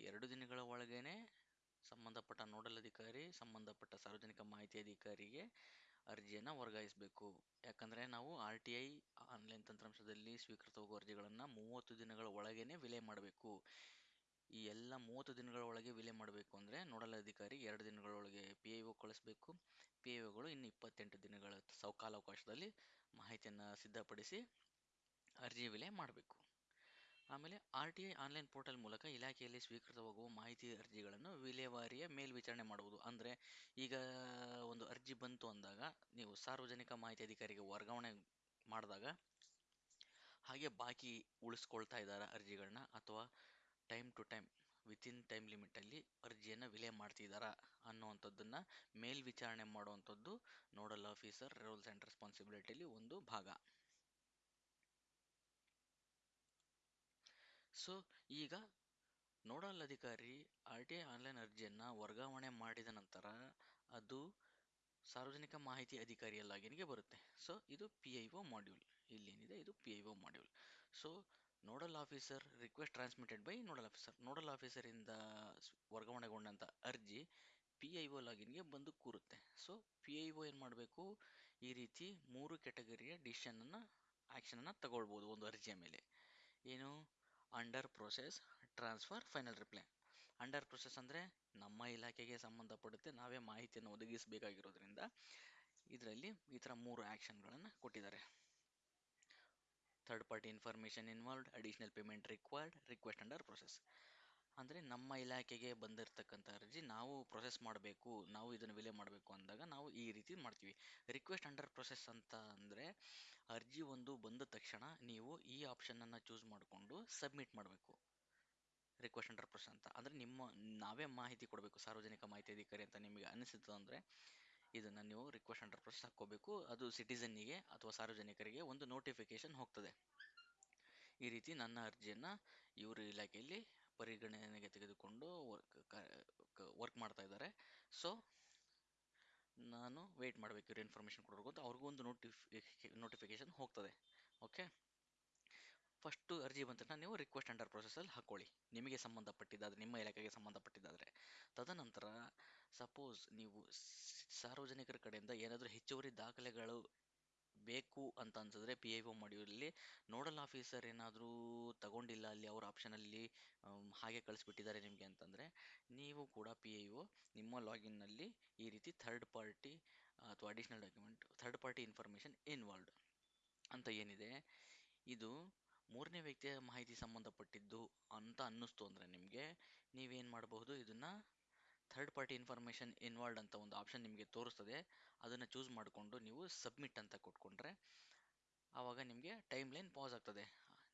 [SPEAKER 1] ಎರಡು ದಿನಗಳ ಒಳಗೇನೆ ಸಂಬಂಧಪಟ್ಟ ನೋಡಲ್ ಅಧಿಕಾರಿ, ಸಂಬಂಧಪಟ್ಟ ಸಾರ್ವಜನಿಕ ಮಾಹಿತಿ ಅಧಿಕಾರಿಗೆ ಅರ್ಜಿಯನ್ನು ವರ್ಗಾಯಿಸಬೇಕು. ಯಾಕಂದರೆ ನಾವು ಆರ್ ಟಿ ಐ ಆನ್ಲೈನ್ ತಂತ್ರಾಂಶದಲ್ಲಿ ಸ್ವೀಕೃತವಾಗುವ ಅರ್ಜಿಗಳನ್ನು ಮೂವತ್ತು ದಿನಗಳ ಒಳಗೇನೆ ವಿಲೆ ಮಾಡಬೇಕು. ಈ ಎಲ್ಲ ಮೂವತ್ತು ದಿನಗಳ ಒಳಗೆ ವಿಲೆ ಮಾಡಬೇಕು ಅಂದರೆ ನೋಡಲ್ ಅಧಿಕಾರಿ ಎರಡು ದಿನಗಳೊಳಗೆ ಪಿ ಐ ಒ ಕಳಿಸ್ಬೇಕು. ಪಿ ಐ ಒಗಳು ಇನ್ನು ಇಪ್ಪತ್ತೆಂಟು ದಿನಗಳ ಸೌಕಾಲಾವಕಾಶದಲ್ಲಿ ಮಾಹಿತಿಯನ್ನು ಸಿದ್ಧಪಡಿಸಿ ಅರ್ಜಿ ವಿಲೆ ಮಾಡಬೇಕು. ಆಮೇಲೆ R T I online portal ಮೂಲಕ ಇಲಾಖೆಯಲ್ಲಿ ಸ್ವೀಕೃತವಾಗುವ ಮಾಹಿತಿ ಅರ್ಜಿಗಳನ್ನು ವಿಲೇವಾರಿಯ ಮೇಲ್ವಿಚಾರಣೆ ಮಾಡುವುದು. ಅಂದರೆ ಈಗ ಒಂದು ಅರ್ಜಿ ಬಂತು ಅಂದಾಗ ನೀವು ಸಾರ್ವಜನಿಕ ಮಾಹಿತಿ ಅಧಿಕಾರಿಗೆ ವರ್ಗಾವಣೆ ಮಾಡಿದಾಗ ಹಾಗೆ ಬಾಕಿ ಉಳಿಸ್ಕೊಳ್ತಾ ಇದ್ದಾರೆ ಅರ್ಜಿಗಳನ್ನ ಅಥವಾ time to time within time ಲಿಮಿಟಲ್ಲಿ ಅರ್ಜಿಯನ್ನು ವಿಲೆ ಮಾಡ್ತಿದ್ದಾರಾ ಅನ್ನುವಂಥದ್ದನ್ನು ಮೇಲ್ವಿಚಾರಣೆ ಮಾಡುವಂಥದ್ದು ನೋಡಲ್ ಆಫೀಸರ್ ರೂಲ್ಸ್ ಆ್ಯಂಡ್ ರೆಸ್ಪಾನ್ಸಿಬಿಲಿಟಿಲಿ ಒಂದು ಭಾಗ. ಸೊ ಈಗ ನೋಡಲ್ ಅಧಿಕಾರಿ ಆರ್ ಟಿ ಐ ಆನ್ಲೈನ್ ಅರ್ಜಿಯನ್ನು ವರ್ಗಾವಣೆ ಮಾಡಿದ ನಂತರ ಅದು ಸಾರ್ವಜನಿಕ ಮಾಹಿತಿ ಅಧಿಕಾರಿಯ ಲಾಗಿನ್ಗೆ ಬರುತ್ತೆ. ಸೊ ಇದು ಪಿ ಐ ಒ ಮಾಡ್ಯೂಲ್ ಇಲ್ಲೇನಿದೆ, ಇದು P I O module so nodal officer request transmitted by nodal officer. Nodal ಆಫೀಸರಿಂದ ವರ್ಗಾವಣೆಗೊಂಡಂಥ ಅರ್ಜಿ ಪಿ ಐ ಒ ಲಾಗಿನ್ಗೆ ಬಂದು ಕೂರುತ್ತೆ. ಸೊ, ಪಿ ಐ ಒ ಏನು ಮಾಡಬೇಕು? ಈ ರೀತಿ ಮೂರು ಕೆಟಗರಿಯ ಡಿಸಿಷನನ್ನು, ಆ್ಯಕ್ಷನನ್ನು ತಗೊಳ್ಬೋದು ಒಂದು ಅರ್ಜಿಯ ಮೇಲೆ. ಏನು? Under process, transfer, final reply. Under process ಅಂದರೆ ನಮ್ಮ ಇಲಾಖೆಗೆ ಸಂಬಂಧಪಡುತ್ತೆ. ನಾವೇ ಮಾಹಿತಿಯನ್ನು ಒದಗಿಸಬೇಕಾಗಿರೋದ್ರಿಂದ ಇದರಲ್ಲಿ ಈ ಥರ ಮೂರು ಆ್ಯಕ್ಷನ್ಗಳನ್ನು ಕೊಟ್ಟಿದ್ದಾರೆ. Third party information involved additional payment required request under process ಅಂದರೆ ನಮ್ಮ ಇಲಾಖೆಗೆ ಬಂದಿರತಕ್ಕಂಥ ಅರ್ಜಿ ನಾವು ಪ್ರೊಸೆಸ್ ಮಾಡಬೇಕು, ನಾವು ಇದನ್ನು ವಿಲೆ ಮಾಡಬೇಕು ಅಂದಾಗ ನಾವು ಈ ರೀತಿ ಮಾಡ್ತೀವಿ. ರಿಕ್ವೆಸ್ಟ್ ಅಂಡರ್ ಪ್ರೊಸೆಸ್ ಅಂತ ಅಂದರೆ ಅರ್ಜಿ ಒಂದು ಬಂದ ತಕ್ಷಣ ನೀವು ಈ ಆಪ್ಷನನ್ನು ಚೂಸ್ ಮಾಡಿಕೊಂಡು ಸಬ್ಮಿಟ್ ಮಾಡಬೇಕು. ರಿಕ್ವೆಸ್ಟ್ ಅಂಡರ್ ಪ್ರೊಸೆಸ್ ಅಂತ. ಅಂದರೆ ನಿಮ್ಮ, ನಾವೇ ಮಾಹಿತಿ ಕೊಡಬೇಕು, ಸಾರ್ವಜನಿಕ ಮಾಹಿತಿ ಅಧಿಕಾರಿ ಅಂತ ನಿಮಗೆ ಅನಿಸಿತು ಅಂದರೆ ಇದನ್ನು ನೀವು ರಿಕ್ವೆಸ್ಟ್ ಅಂಡರ್ ಪ್ರೊಸೆಸ್ ಹಾಕ್ಕೋಬೇಕು. ಅದು ಸಿಟಿಸನ್ನಿಗೆ ಅಥವಾ ಸಾರ್ವಜನಿಕರಿಗೆ ಒಂದು ನೋಟಿಫಿಕೇಶನ್ ಹೋಗ್ತದೆ. ಈ ರೀತಿ ನನ್ನ ಅರ್ಜಿಯನ್ನು ಇವರು ಇಲಾಖೆಯಲ್ಲಿ ಪರಿಗಣನೆಗೆ ತೆಗೆದುಕೊಂಡು ವರ್ಕ್ ವರ್ಕ್ ಮಾಡ್ತಾ ಇದ್ದಾರೆ. ಸೊ ನಾನು ವೆಯ್ಟ್ ಮಾಡಬೇಕು ಇವ್ರು ಇನ್ಫಾರ್ಮೇಷನ್ ಕೊಡೋರ್ಗು ಅಂತ. ಅವ್ರಿಗೂ ಒಂದು ನೋಟಿಫಿ ನೋಟಿಫಿಕೇಶನ್ ಹೋಗ್ತದೆ. ಓಕೆ ಫಸ್ಟು ಅರ್ಜಿ ತಕ್ಷಣ ನೀವು ರಿಕ್ವೆಸ್ಟ್ ಅಂಡರ್ ಪ್ರೊಸೆಸಲ್ಲಿ ಹಾಕ್ಕೊಳ್ಳಿ. ನಿಮಗೆ ಸಂಬಂಧಪಟ್ಟಿದ್ದಾದರೆ, ನಿಮ್ಮ ಇಲಾಖೆಗೆ ಸಂಬಂಧಪಟ್ಟಿದ್ದಾದರೆ. ತದನಂತರ ಸಪೋಸ್ ನೀವು ಸಾರ್ವಜನಿಕರ ಕಡೆಯಿಂದ ಏನಾದರೂ ಹೆಚ್ಚುವರಿ ದಾಖಲೆಗಳು ಬೇಕು ಅಂತ ಅನ್ಸಿದ್ರೆ ಪಿ ಐ ಒ ಮಾಡ್ಯೂಲಲ್ಲಿ ನೋಡಲ್ ಆಫೀಸರ್ ಏನಾದರೂ ತಗೊಂಡಿಲ್ಲ ಅಲ್ಲಿ ಅವ್ರ ಆಪ್ಷನಲ್ಲಿ ಹಾಗೆ ಕಳಿಸ್ಬಿಟ್ಟಿದ್ದಾರೆ ನಿಮಗೆ ಅಂತಂದರೆ ನೀವು ಕೂಡ ಪಿ ಐ ಒ ನಿಮ್ಮ ಲಾಗಿನ್ನಲ್ಲಿ ಈ ರೀತಿ ಥರ್ಡ್ ಪಾರ್ಟಿ ಅಥವಾ additional document third party information involved ಅಂತ ಏನಿದೆ. ಇದು ಮೂರನೇ ವ್ಯಕ್ತಿಯ ಮಾಹಿತಿ ಸಂಬಂಧಪಟ್ಟಿದ್ದು ಅಂತ ಅನ್ನಿಸ್ತು ಅಂದರೆ ನಿಮಗೆ ನೀವೇನು ಮಾಡಬಹುದು? ಇದನ್ನು ಥರ್ಡ್ ಪಾರ್ಟಿ ಇನ್ಫಾರ್ಮೇಷನ್ ಇನ್ವಾಲ್ಡ್ ಅಂತ ಒಂದು ಆಪ್ಷನ್ ನಿಮಗೆ ತೋರಿಸ್ತದೆ. ಅದನ್ನು ಚೂಸ್ ಮಾಡಿಕೊಂಡು ನೀವು ಸಬ್ಮಿಟ್ ಅಂತ ಕೊಟ್ಕೊಂಡ್ರೆ ಆವಾಗ ನಿಮಗೆ ಟೈಮ್ ಲೈನ್ ಪಾಸ್ ಆಗ್ತದೆ.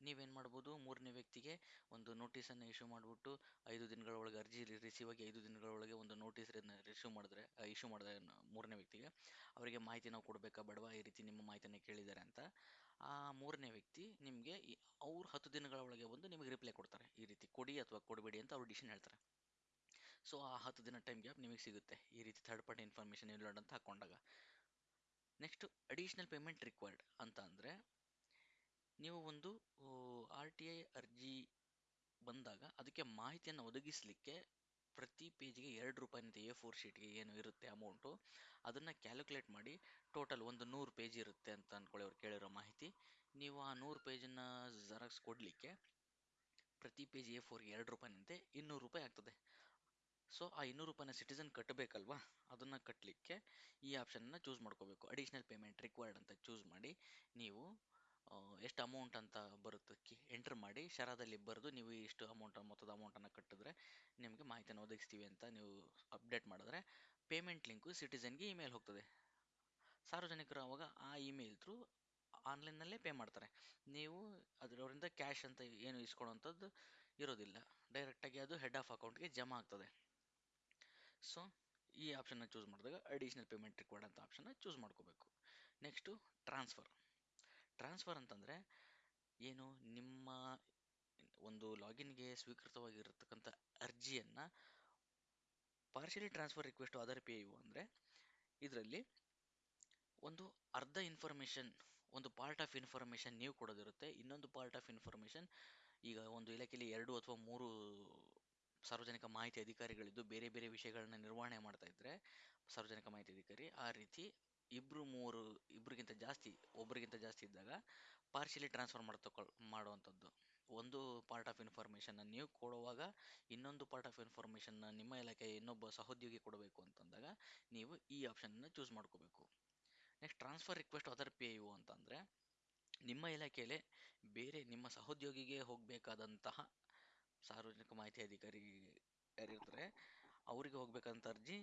[SPEAKER 1] ನೀವೇನು ಮಾಡ್ಬೋದು? ಮೂರನೇ ವ್ಯಕ್ತಿಗೆ ಒಂದು ನೋಟಿಸನ್ನು ಇಶ್ಯೂ ಮಾಡಿಬಿಟ್ಟು ಐದು ದಿನಗಳ ಒಳಗೆ ಅರ್ಜಿ ರಿಸೀವ್ ಆಗಿ ಐದು ದಿನಗಳ ಒಳಗೆ ಒಂದು ನೋಟಿಸ್ ರಿಸೀವ್ ಮಾಡಿದ್ರೆ ಇಶ್ಯೂ ಮಾಡಿದ್ರೆ ಮೂರನೇ ವ್ಯಕ್ತಿಗೆ ಅವರಿಗೆ ಮಾಹಿತಿ ನಾವು ಕೊಡಬೇಕಾ ಬೇಡವಾ? ಈ ರೀತಿ ನಿಮ್ಮ ಮಾಹಿತಿಯನ್ನು ಕೇಳಿದ್ದಾರೆ ಅಂತ. ಆ ಮೂರನೇ ವ್ಯಕ್ತಿ ನಿಮಗೆ ಅವ್ರು ಹತ್ತು ದಿನಗಳ ಒಳಗೆ ಬಂದು ನಿಮಗೆ ರಿಪ್ಲೈ ಕೊಡ್ತಾರೆ. ಈ ರೀತಿ ಕೊಡಿ ಅಥವಾ ಕೊಡಬೇಡಿ ಅಂತ ಅವ್ರು ಡಿಸಿಷನ್ ಹೇಳ್ತಾರೆ. ಸೊ ಆ ಹತ್ತು ದಿನ ಟೈಮ್ ಗ್ಯಾಪ್ ನಿಮಗೆ ಸಿಗುತ್ತೆ. ಈ ರೀತಿ ಥರ್ಡ್ ಪಾರ್ಟಿ ಇನ್ಫಾರ್ಮೇಷನ್ ಇಲ್ಲ ಅಂತ ಹಾಕೊಂಡಾಗ. ನೆಕ್ಸ್ಟ್ ಅಡಿಷ್ನಲ್ ಪೇಮೆಂಟ್ ರಿಕ್ವೈರ್ಡ್ ಅಂತ ಅಂದರೆ, ನೀವು ಒಂದು ಆರ್ ಟಿ ಐ ಅರ್ಜಿ ಬಂದಾಗ ಅದಕ್ಕೆ ಮಾಹಿತಿಯನ್ನು ಒದಗಿಸಲಿಕ್ಕೆ ಪ್ರತಿ ಪೇಜ್ಗೆ ಎರಡು ರೂಪಾಯಿನಂತ ಎ ಫೋರ್ ಶೀಟ್ಗೆ ಏನು ಇರುತ್ತೆ ಅಮೌಂಟು ಅದನ್ನು ಕ್ಯಾಲ್ಕುಲೇಟ್ ಮಾಡಿ ಟೋಟಲ್ ಒಂದು ನೂರು ಪೇಜ್ ಇರುತ್ತೆ ಅಂತ ಅಂದ್ಕೊಳ್ಳಿ ಅವ್ರು ಕೇಳಿರೋ ಮಾಹಿತಿ. ನೀವು ಆ ನೂರು ಪೇಜನ್ನು ಜೆರಾಕ್ಸ್ ಕೊಡಲಿಕ್ಕೆ ಪ್ರತಿ ಪೇಜ್ ಎ ಫೋರ್ಗೆ ಎರಡು ರೂಪಾಯಿನಂತೆ ಇನ್ನೂರು ರೂಪಾಯಿ ಆಗ್ತದೆ. ಸೊ ಆ ಇನ್ನೂರು ರೂಪಾಯಿನ ಸಿಟಿಸನ್ ಕಟ್ಟಬೇಕಲ್ವಾ? ಅದನ್ನು ಕಟ್ಟಲಿಕ್ಕೆ ಈ ಆಪ್ಷನ್ನ ಚೂಸ್ ಮಾಡ್ಕೋಬೇಕು. ಅಡಿಷ್ನಲ್ ಪೇಮೆಂಟ್ ರಿಕ್ವೈರ್ಡ್ ಅಂತ ಚೂಸ್ ಮಾಡಿ, ನೀವು ಎಷ್ಟು ಅಮೌಂಟ್ ಅಂತ ಬರುತ್ತೆ ಎಂಟ್ರ್ ಮಾಡಿ, ಶರಾದಲ್ಲಿ ಬರೆದು ನೀವು ಇಷ್ಟು ಅಮೌಂಟ್ ಮೊತ್ತದ ಅಮೌಂಟನ್ನು ಕಟ್ಟಿದ್ರೆ ನಿಮಗೆ ಮಾಹಿತಿಯನ್ನು ಒದಗಿಸ್ತೀವಿ ಅಂತ ನೀವು ಅಪ್ಡೇಟ್ ಮಾಡಿದ್ರೆ ಪೇಮೆಂಟ್ ಲಿಂಕು ಸಿಟಿಸನ್ಗೆ ಇಮೇಲ್ ಹೋಗ್ತದೆ. ಸಾರ್ವಜನಿಕರು ಆವಾಗ ಆ ಇಮೇಲ್ ಥ್ರೂ ಆನ್ಲೈನ್ನಲ್ಲೇ ಪೇ ಮಾಡ್ತಾರೆ. ನೀವು ಅದರವರಿಂದ ಕ್ಯಾಶ್ ಅಂತ ಏನು ಇಸ್ಕೊಳ್ಳೋವಂಥದ್ದು ಇರೋದಿಲ್ಲ. ಡೈರೆಕ್ಟಾಗಿ ಅದು ಹೆಡ್ ಆಫ್ ಅಕೌಂಟ್ಗೆ ಜಮಾ ಆಗ್ತದೆ. ಸೊ ಈ ಆಪ್ಷನ್ನ ಚೂಸ್ ಮಾಡಿದಾಗ ಅಡಿಷ್ನಲ್ ಪೇಮೆಂಟ್ ರಿಕ್ವೈರ್ಡ್ ಅಂತ ಆಪ್ಷನ್ನ ಚೂಸ್ ಮಾಡ್ಕೋಬೇಕು. ನೆಕ್ಸ್ಟು ಟ್ರಾನ್ಸ್ಫರ್ ಟ್ರಾನ್ಸ್ಫರ್ ಅಂತಂದರೆ ಏನು ನಿಮ್ಮ ಒಂದು ಲಾಗಿನ್ಗೆ ಸ್ವೀಕೃತವಾಗಿರತಕ್ಕಂಥ ಅರ್ಜಿಯನ್ನು partially transfer request other P U ಅಂದರೆ ಇದರಲ್ಲಿ ಒಂದು ಅರ್ಧ ಇನ್ಫಾರ್ಮೇಷನ್ ಒಂದು ಪಾರ್ಟ್ ಆಫ್ ಇನ್ಫಾರ್ಮೇಷನ್ ನೀವು ಕೊಡೋದಿರುತ್ತೆ, ಇನ್ನೊಂದು ಪಾರ್ಟ್ ಆಫ್ ಇನ್ಫಾರ್ಮೇಷನ್ ಈಗ ಒಂದು ಇಲಾಖೆಯಲ್ಲಿ ಎರಡು ಅಥವಾ ಮೂರು ಸಾರ್ವಜನಿಕ ಮಾಹಿತಿ ಅಧಿಕಾರಿಗಳಿದ್ದು ಬೇರೆ ಬೇರೆ ವಿಷಯಗಳನ್ನ ನಿರ್ವಹಣೆ ಮಾಡ್ತಾ ಇದ್ರೆ ಸಾರ್ವಜನಿಕ ಮಾಹಿತಿ ಅಧಿಕಾರಿ ಆ ರೀತಿ ಇಬ್ರು ಮೂವರು ಇಬ್ಬರಿಗಿಂತ ಜಾಸ್ತಿ ಒಬ್ಬರಿಗಿಂತ ಜಾಸ್ತಿ ಇದ್ದಾಗ ಪಾರ್ಶಿಯಲಿ ಟ್ರಾನ್ಸ್ಫರ್ ಮಾಡ್ತಕೊಳ್ ಮಾಡುವಂಥದ್ದು. ಒಂದು ಪಾರ್ಟ್ ಆಫ್ ಇನ್ಫಾರ್ಮೇಷನ್ನ ನೀವು ಕೊಡುವಾಗ ಇನ್ನೊಂದು ಪಾರ್ಟ್ ಆಫ್ ಇನ್ಫಾರ್ಮೇಷನ್ನ ನಿಮ್ಮ ಇಲಾಖೆ ಇನ್ನೊಬ್ಬ ಸಹೋದ್ಯೋಗಿ ಕೊಡಬೇಕು ಅಂತಂದಾಗ ನೀವು ಈ ಆಪ್ಷನ್ನ ಚೂಸ್ ಮಾಡ್ಕೋಬೇಕು. Next transfer request other P U ಅಂತಂದರೆ ನಿಮ್ಮ ಇಲಾಖೆಯಲ್ಲೇ ಬೇರೆ ನಿಮ್ಮ ಸಹೋದ್ಯೋಗಿಗೆ ಹೋಗಬೇಕಾದಂತಹ ಸಾರ್ವಜನಿಕ ಮಾಹಿತಿ ಅಧಿಕಾರಿ ಯಾರಿರ್ತಾರೆ, ಅವರಿಗೆ ಹೋಗ್ಬೇಕಂತ ಅರ್ಜಿ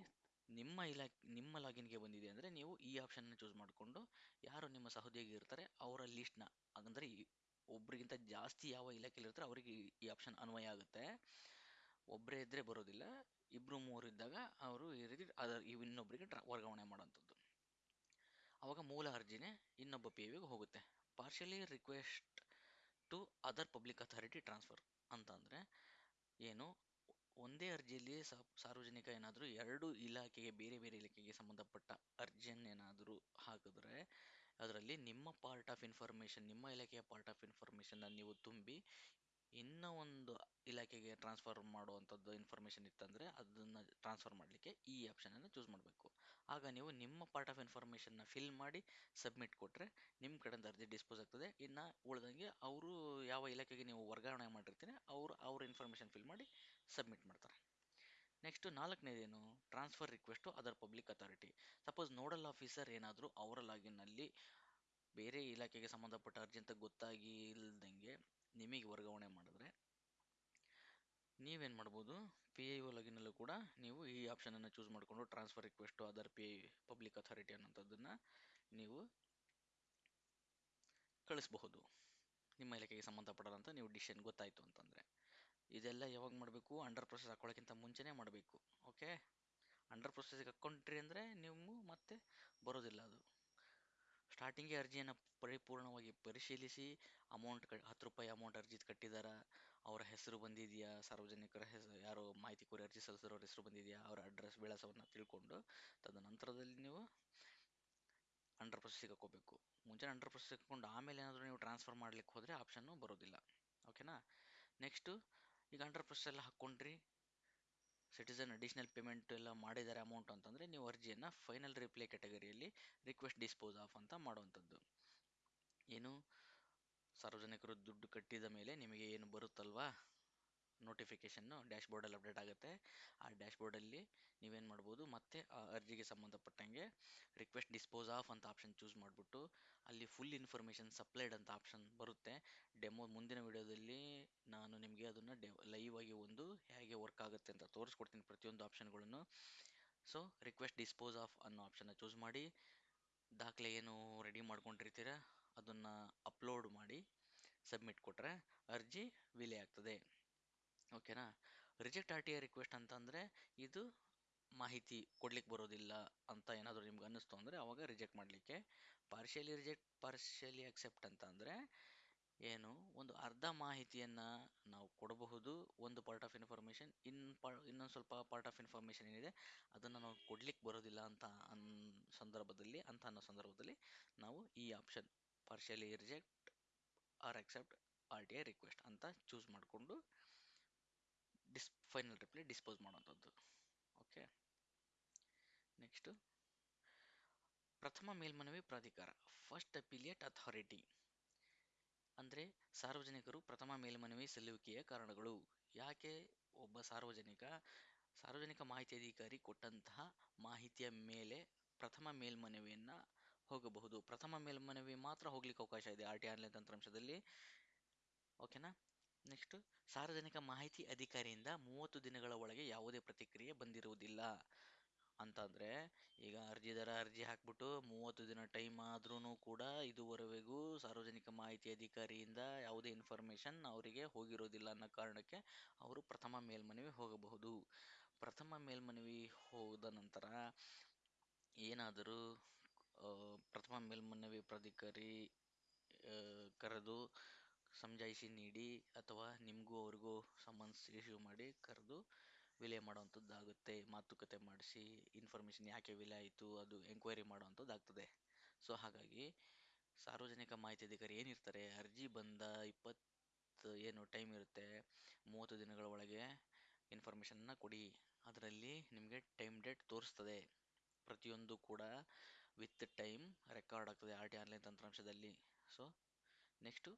[SPEAKER 1] ನಿಮ್ಮ ಇಲಾಖೆ, ನಿಮ್ಮ ಲಾಗಿನ್ಗೆ ಬಂದಿದೆ ಅಂದರೆ ನೀವು ಈ ಆಪ್ಷನ್ನ ಚೂಸ್ ಮಾಡಿಕೊಂಡು ಯಾರು ನಿಮ್ಮ ಸಹೋದ್ಯೋಗಿ ಇರ್ತಾರೆ ಅವರ ಲಿಸ್ಟ್ನ ಅಂದರೆ ಒಬ್ರಿಗಿಂತ ಜಾಸ್ತಿ ಯಾವ ಇಲಾಖೆಯಲ್ಲಿ ಇರ್ತಾರೆ ಅವರಿಗೆ ಈ ಆಪ್ಷನ್ ಅನ್ವಯ ಆಗುತ್ತೆ. ಒಬ್ಬರೇ ಇದ್ದರೆ ಬರೋದಿಲ್ಲ ಇಬ್ಬರು ಮೂರು ಇದ್ದಾಗ ಅವರು ಈ ರೀತಿ ಅದರ ಇನ್ನೊಬ್ಬರಿಗೆ ಟ್ರಾ ವರ್ಗಾವಣೆ ಮಾಡೋಂಥದ್ದು ಅವಾಗ ಮೂಲ ಅರ್ಜಿನೇ ಇನ್ನೊಬ್ಬ ಪಿ ವಿಗೆ ಹೋಗುತ್ತೆ. Partially request to other public authority transfer ಅಂತಂದರೆ ಏನು ಒಂದೇ ಅರ್ಜಿಯಲ್ಲಿ ಸಾರ್ವಜನಿಕ ಏನಾದರೂ ಎರಡು ಇಲಾಖೆಗೆ, ಬೇರೆ ಬೇರೆ ಇಲಾಖೆಗೆ ಸಂಬಂಧಪಟ್ಟ ಅರ್ಜಿಯನ್ನೇನಾದರೂ ಹಾಕಿದ್ರೆ ಅದರಲ್ಲಿ ನಿಮ್ಮ ಪಾರ್ಟ್ ಆಫ್ ಇನ್ಫಾರ್ಮೇಷನ್ ನಿಮ್ಮ ಇಲಾಖೆಯ ಪಾರ್ಟ್ ಆಫ್ ಇನ್ಫಾರ್ಮೇಷನ್ನ ನೀವು ತುಂಬಿ ಇನ್ನೂ ಒಂದು ಇಲಾಖೆಗೆ ಟ್ರಾನ್ಸ್ಫರ್ ಮಾಡುವಂಥದ್ದು ಇನ್ಫಾರ್ಮೇಷನ್ ಇತ್ತಂದರೆ ಅದನ್ನು ಟ್ರಾನ್ಸ್ಫರ್ ಮಾಡಲಿಕ್ಕೆ ಈ ಆಪ್ಷನನ್ನು ಚೂಸ್ ಮಾಡಬೇಕು. ಆಗ ನೀವು ನಿಮ್ಮ ಪಾರ್ಟ್ ಆಫ್ ಇನ್ಫಾರ್ಮೇಷನ್ನ ಫಿಲ್ ಮಾಡಿ ಸಬ್ಮಿಟ್ ಕೊಟ್ಟರೆ ನಿಮ್ಮ ಕಡೆಯಿಂದ ಅರ್ಜಿ ಡಿಸ್ಪೋಸ್ ಆಗ್ತದೆ. ಇನ್ನು ಉಳ್ದಂಗೆ ಅವರು ಯಾವ ಇಲಾಖೆಗೆ ನೀವು ವರ್ಗಾವಣೆ ಮಾಡಿರ್ತೀರಿ ಅವರು ಅವ್ರ ಇನ್ಫಾರ್ಮೇಷನ್ ಫಿಲ್ ಮಾಡಿ ಸಬ್ಮಿಟ್ ಮಾಡ್ತಾರೆ. Next ನಾಲ್ಕನೇದೇನು? Transfer request other public authority suppose nodal officer ಏನಾದರೂ ಅವರ ಲಾಗಿನ್ನಲ್ಲಿ ಬೇರೆ ಇಲಾಖೆಗೆ ಸಂಬಂಧಪಟ್ಟ ಅರ್ಜಿ ಅಂತ ಗೊತ್ತಾಗಿ ನಿಮಗೆ ವರ್ಗಾವಣೆ ಮಾಡಿದ್ರೆ ನೀವೇನು ಮಾಡ್ಬೋದು? ಪಿ ಐ ಒ ಲಗಿನಲ್ಲೂ ಕೂಡ ನೀವು ಈ ಆಪ್ಷನನ್ನು ಚೂಸ್ ಮಾಡಿಕೊಂಡು transfer request other P I public authority ಅನ್ನೋಂಥದ್ದನ್ನು ನೀವು ಕಳಿಸಬಹುದು. ನಿಮ್ಮ ಇಲಾಖೆಗೆ ಸಂಬಂಧಪಡೋದಂತ ನೀವು ಡಿಸಿಷನ್ ಗೊತ್ತಾಯಿತು ಅಂತಂದರೆ. ಇದೆಲ್ಲ ಯಾವಾಗ ಮಾಡಬೇಕು? ಅಂಡರ್ ಪ್ರೊಸೆಸ್ ಹಾಕೊಳ್ಳೋಕ್ಕಿಂತ ಮುಂಚೆನೇ ಮಾಡಬೇಕು. ಓಕೆ ಅಂಡರ್ ಪ್ರೊಸೆಸ್ಗೆ ಹಾಕ್ಕೊಂಡ್ರಿ ಅಂದರೆ ನೀವು ಮತ್ತೆ ಬರೋದಿಲ್ಲ ಅದು. ಸ್ಟಾರ್ಟಿಂಗೇ ಅರ್ಜಿಯನ್ನು ಪರಿಪೂರ್ಣವಾಗಿ ಪರಿಶೀಲಿಸಿ ಅಮೌಂಟ್ ಕ, ಹತ್ತು ರೂಪಾಯಿ ಅಮೌಂಟ್ ಅರ್ಜಿ ಕಟ್ಟಿದಾರ, ಅವರ ಹೆಸರು ಬಂದಿದೆಯಾ, ಸಾರ್ವಜನಿಕರ ಹೆಸರು ಯಾರು ಮಾಹಿತಿ ಕೋರಿ ಅರ್ಜಿ ಸಲ್ಲಿಸಿರೋರ ಹೆಸರು ಬಂದಿದೆಯಾ, ಅವರ ಅಡ್ರೆಸ್ ವಿಳಾಸವನ್ನು ತಿಳ್ಕೊಂಡು ತದನಂತರದಲ್ಲಿ ನೀವು ಅಂಡರ್ ಪ್ರೊಸೆಸ್ ಹಾಕ್ಕೋಬೇಕು ಮುಂಚೆ ಅಂಡರ್ ಪ್ರೊಸೆಸ್ ಹಾಕ್ಕೊಂಡು ಆಮೇಲೆ ಏನಾದರೂ ನೀವು ಟ್ರಾನ್ಸ್ಫರ್ ಮಾಡ್ಲಿಕ್ಕೆ ಹೋದರೆ ಆಪ್ಷನ್ನು ಬರೋದಿಲ್ಲ. ಓಕೆನಾ ನೆಕ್ಸ್ಟು ಈಗ ಅಂಡರ್ ಪ್ರೊಸೆಸ್ ಎಲ್ಲ ಹಾಕ್ಕೊಂಡ್ರಿ. ಸಿಟಿಸನ್ ಅಡಿಷನಲ್ ಪೇಮೆಂಟ್ ಎಲ್ಲ ಮಾಡಿದ್ದಾರೆ ಅಮೌಂಟ್ ಅಂತಂದರೆ ನೀವು ಅರ್ಜಿಯನ್ನು ಫೈನಲ್ ರಿಪ್ಲೈ ಕ್ಯಾಟಗರಿಯಲ್ಲಿ ರಿಕ್ವೆಸ್ಟ್ ಡಿಸ್ಪೋಸ್ ಆಫ್ ಅಂತ ಮಾಡುವಂಥದ್ದು. ಏನು? ಸಾರ್ವಜನಿಕರು ದುಡ್ಡು ಕಟ್ಟಿದ ಮೇಲೆ ನಿಮಗೆ ಏನು ಬರುತ್ತಲ್ವಾ? ನೋಟಿಫಿಕೇಷನ್ನು ಡ್ಯಾಶ್ ಬೋರ್ಡಲ್ಲಿ ಅಪ್ಡೇಟ್ ಆಗುತ್ತೆ. ಆ ಡ್ಯಾಶ್ ಬೋರ್ಡಲ್ಲಿ ನೀವೇನು ಮಾಡ್ಬೋದು, ಮತ್ತೆ ಆ ಅರ್ಜಿಗೆ ಸಂಬಂಧಪಟ್ಟಂಗೆ ರಿಕ್ವೆಸ್ಟ್ ಡಿಸ್ಪೋಸ್ ಆಫ್ ಅಂತ ಆಪ್ಷನ್ ಚೂಸ್ ಮಾಡಿಬಿಟ್ಟು ಅಲ್ಲಿ ಫುಲ್ ಇನ್ಫಾರ್ಮೇಷನ್ ಸಪ್ಲೈಡ್ ಅಂತ ಆಪ್ಷನ್ ಬರುತ್ತೆ. ಡೆಮೋ ಮುಂದಿನ ವಿಡಿಯೋದಲ್ಲಿ ನಾನು ನಿಮಗೆ ಅದನ್ನು ಡೆ ಲೈವ್ ಆಗಿ ಒಂದು ಹೇಗೆ ವರ್ಕ್ ಆಗುತ್ತೆ ಅಂತ ತೋರಿಸ್ಕೊಡ್ತೀನಿ ಪ್ರತಿಯೊಂದು ಆಪ್ಷನ್ಗಳನ್ನು ಸೊ ರಿಕ್ವೆಸ್ಟ್ ಡಿಸ್ಪೋಸ್ ಆಫ್ ಅನ್ನೋ ಆಪ್ಷನ್ನ ಚೂಸ್ ಮಾಡಿ. ದಾಖಲೆ ಏನು ರೆಡಿ ಮಾಡ್ಕೊಂಡಿರ್ತೀರ, ಅದನ್ನು ಅಪ್ಲೋಡ್ ಮಾಡಿ ಸಬ್ಮಿಟ್ ಕೊಟ್ಟರೆ ಅರ್ಜಿ ವಿಲೆ ಆಗ್ತದೆ. ಓಕೆನಾ? Reject R T I request ಅಂತಂದರೆ ಇದು ಮಾಹಿತಿ ಕೊಡ್ಲಿಕ್ಕೆ ಬರೋದಿಲ್ಲ ಅಂತ ಏನಾದರೂ ನಿಮ್ಗೆ ಅನ್ನಿಸ್ತು ಅಂದರೆ ಅವಾಗ ರಿಜೆಕ್ಟ್ ಮಾಡಲಿಕ್ಕೆ. ಪಾರ್ಷಿಯಲಿ ರಿಜೆಕ್ಟ್ ಪಾರ್ಷಿಯಲಿ ಅಕ್ಸೆಪ್ಟ್ ಅಂತ ಅಂದರೆ ಏನು, ಒಂದು ಅರ್ಧ ಮಾಹಿತಿಯನ್ನು ನಾವು ಕೊಡಬಹುದು, ಒಂದು ಪಾರ್ಟ್ ಆಫ್ ಇನ್ಫಾರ್ಮೇಷನ್ ಇನ್ ಪಾ, ಇನ್ನೊಂದು ಸ್ವಲ್ಪ ಪಾರ್ಟ್ ಆಫ್ ಇನ್ಫಾರ್ಮೇಷನ್ ಏನಿದೆ ಅದನ್ನು ನಾವು ಕೊಡ್ಲಿಕ್ಕೆ ಬರೋದಿಲ್ಲ ಅಂತ ಅನ್ ಸಂದರ್ಭದಲ್ಲಿ, ಅಂತ ಅನ್ನೋ ಸಂದರ್ಭದಲ್ಲಿ ನಾವು ಈ option partially reject or accept R T I request ಅಂತ ಚೂಸ್ ಮಾಡಿಕೊಂಡು ಡಿಸ್ ಫೈನಲ್ ರಿಪ್ಲೈ ಡಿಸ್ಪೋಸ್ ಮಾಡುವಂಥದ್ದು. ಓಕೆ ನೆಕ್ಸ್ಟು ಪ್ರಥಮ ಮೇಲ್ಮನವಿ ಪ್ರಾಧಿಕಾರ ಫಸ್ಟ್ ಅಪಿಲಿಯೇಟ್ ಅಥಾರಿಟಿ ಅಂದರೆ ಸಾರ್ವಜನಿಕರು ಪ್ರಥಮ ಮೇಲ್ಮನವಿ ಸಲ್ಲುವಿಕೆಯ ಕಾರಣಗಳು. ಯಾಕೆ ಒಬ್ಬ ಸಾರ್ವಜನಿಕ ಸಾರ್ವಜನಿಕ ಮಾಹಿತಿ ಅಧಿಕಾರಿ ಕೊಟ್ಟಂತಹ ಮಾಹಿತಿಯ ಮೇಲೆ ಪ್ರಥಮ ಮೇಲ್ಮನವಿಯನ್ನು ಹೋಗಬಹುದು. ಪ್ರಥಮ ಮೇಲ್ಮನವಿ ಮಾತ್ರ ಹೋಗ್ಲಿಕ್ಕೆ ಅವಕಾಶ ಇದೆ, ಆರ್ ಟಿ ಆನ್ಲೈನ್ ತಂತ್ರಾಂಶದಲ್ಲಿ ಓಕೆನಾ ನೆಕ್ಸ್ಟ್ ಸಾರ್ವಜನಿಕ ಮಾಹಿತಿ ಅಧಿಕಾರಿಯಿಂದ ಮೂವತ್ತು ದಿನಗಳ ಒಳಗೆ ಯಾವುದೇ ಪ್ರತಿಕ್ರಿಯೆ ಬಂದಿರುವುದಿಲ್ಲ. ಅಂತಂದರೆ, ಈಗ ಅರ್ಜಿದಾರ ಅರ್ಜಿ ಹಾಕ್ಬಿಟ್ಟು ಮೂವತ್ತು ದಿನ ಟೈಮ್ ಆದ್ರೂ ಕೂಡ ಇದುವರೆಗೂ ಸಾರ್ವಜನಿಕ ಮಾಹಿತಿ ಅಧಿಕಾರಿಯಿಂದ ಯಾವುದೇ ಇನ್ಫಾರ್ಮೇಷನ್ ಅವರಿಗೆ ಹೋಗಿರೋದಿಲ್ಲ ಅನ್ನೋ ಕಾರಣಕ್ಕೆ ಅವರು ಪ್ರಥಮ ಮೇಲ್ಮನವಿ ಹೋಗಬಹುದು. ಪ್ರಥಮ ಮೇಲ್ಮನವಿ ಹೋದ ನಂತರ ಏನಾದರೂ ಪ್ರಥಮ ಮೇಲ್ಮನವಿ ಪ್ರಾಧಿಕಾರಿ ಕರೆದು ಸಮಜಾಯಿಷಿ ನೀಡಿ ಅಥವಾ ನಿಮಗೂ ಅವ್ರಿಗೂ ಸಮನ್ಸ್ ಇಶ್ಯೂ ಮಾಡಿ ಕರೆದು ವಿಲೇ ಮಾಡುವಂಥದ್ದಾಗುತ್ತೆ ಮಾತುಕತೆ ಮಾಡಿಸಿ ಇನ್ಫಾರ್ಮೇಷನ್ ಯಾಕೆ ವಿಲೆ ಆಯಿತು, ಅದು ಎಂಕ್ವೈರಿ ಮಾಡುವಂಥದ್ದಾಗ್ತದೆ ಸೊ ಹಾಗಾಗಿ ಸಾರ್ವಜನಿಕ ಮಾಹಿತಿ ಅಧಿಕಾರಿ ಏನಿರ್ತಾರೆ, ಅರ್ಜಿ ಬಂದ ಇಪ್ಪತ್ತು ಏನು ಟೈಮ್ ಇರುತ್ತೆ, ಮೂವತ್ತು ದಿನಗಳ ಒಳಗೆ ಇನ್ಫಾರ್ಮೇಷನ್ನ ಕೊಡಿ. ಅದರಲ್ಲಿ ನಿಮಗೆ ಟೈಮ್ ಡೇಟ್ ತೋರಿಸ್ತದೆ. ಪ್ರತಿಯೊಂದು ಕೂಡ ವಿತ್ ಟೈಮ್ ರೆಕಾರ್ಡ್ ಆಗ್ತದೆ ಆರ್ ಟಿ ಆನ್ಲೈನ್ ತಂತ್ರಾಂಶದಲ್ಲಿ. ಸೊ ನೆಕ್ಸ್ಟು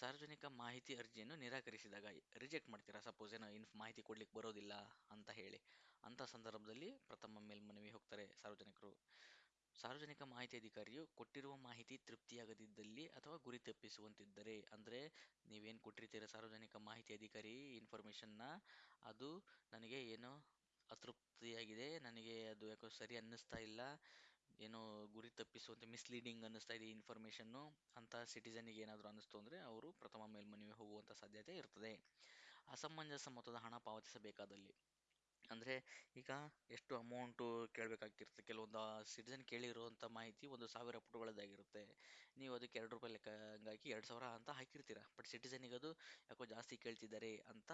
[SPEAKER 1] ಸಾರ್ವಜನಿಕ ಮಾಹಿತಿ ಅರ್ಜಿಯನ್ನು ನಿರಾಕರಿಸಿದಾಗ ರಿಜೆಕ್ಟ್ ಮಾಡ್ತೀರಾ? ಸಪೋಸ್ ಏನೋ ಇನ್ಫ್ ಮಾಹಿತಿ ಕೊಡ್ಲಿಕ್ಕೆ ಬರೋದಿಲ್ಲ ಅಂತ ಹೇಳಿ. ಅಂಥ ಸಂದರ್ಭದಲ್ಲಿ ಪ್ರಥಮ ಮೇಲ್ಮನವಿ ಹೋಗ್ತಾರೆ ಸಾರ್ವಜನಿಕರು. ಸಾರ್ವಜನಿಕ ಮಾಹಿತಿ ಅಧಿಕಾರಿಯು ಕೊಟ್ಟಿರುವ ಮಾಹಿತಿ ತೃಪ್ತಿಯಾಗದಿದ್ದಲ್ಲಿ ಅಥವಾ ಗುರಿ ತಪ್ಪಿಸುವಂತಿದ್ದರೆ, ಅಂದರೆ ನೀವೇನು ಕೊಟ್ಟಿರ್ತೀರ ಸಾರ್ವಜನಿಕ ಮಾಹಿತಿ ಅಧಿಕಾರಿ ಇನ್ಫಾರ್ಮೇಷನ್ನ, ಅದು ನನಗೆ ಏನೋ ಅತೃಪ್ತಿಯಾಗಿದೆ, ನನಗೆ ಅದು ಯಾಕೋ ಸರಿ ಅನ್ನಿಸ್ತಾ ಇಲ್ಲ ಏನೋ ಗುರಿ ತಪ್ಪಿಸುವಂತೆ ಮಿಸ್ಲೀಡಿಂಗ್ ಅನ್ನಿಸ್ತಾ ಇದೆ ಇನ್ಫಾರ್ಮೇಷನ್ನು ಅಂತ ಸಿಟಿಸನ್ಗೆ ಏನಾದರೂ ಅನ್ನಿಸ್ತು ಅಂದರೆ ಅವರು ಪ್ರಥಮ ಮೇಲ್ಮನವಿ ಹೋಗುವಂಥ ಸಾಧ್ಯತೆ ಇರ್ತದೆ. ಅಸಮಂಜಸ ಮೊತ್ತದ ಹಣ ಪಾವತಿಸಬೇಕಾದಲ್ಲಿ. ಅಂದರೆ ಈಗ ಎಷ್ಟು ಅಮೌಂಟು ಕೇಳಬೇಕಾಗಿರುತ್ತೆ? ಕೆಲವೊಂದು ಸಿಟಿಸನ್ ಕೇಳಿರುವಂಥ ಮಾಹಿತಿ ಒಂದು ಸಾವಿರ ಪುಟಗಳದ್ದಾಗಿರುತ್ತೆ. ನೀವು ಅದಕ್ಕೆ ಎರಡು ರೂಪಾಯಿ ಲೆಕ್ಕ ಹಂಗಾಗಿ ಎರಡು ಸಾವಿರ ಅಂತ ಹಾಕಿರ್ತೀರ. ಬಟ್ ಸಿಟಿಸನಿಗೆ ಅದು ಯಾಕೋ ಜಾಸ್ತಿ ಕೇಳ್ತಿದ್ದಾರೆ ಅಂತ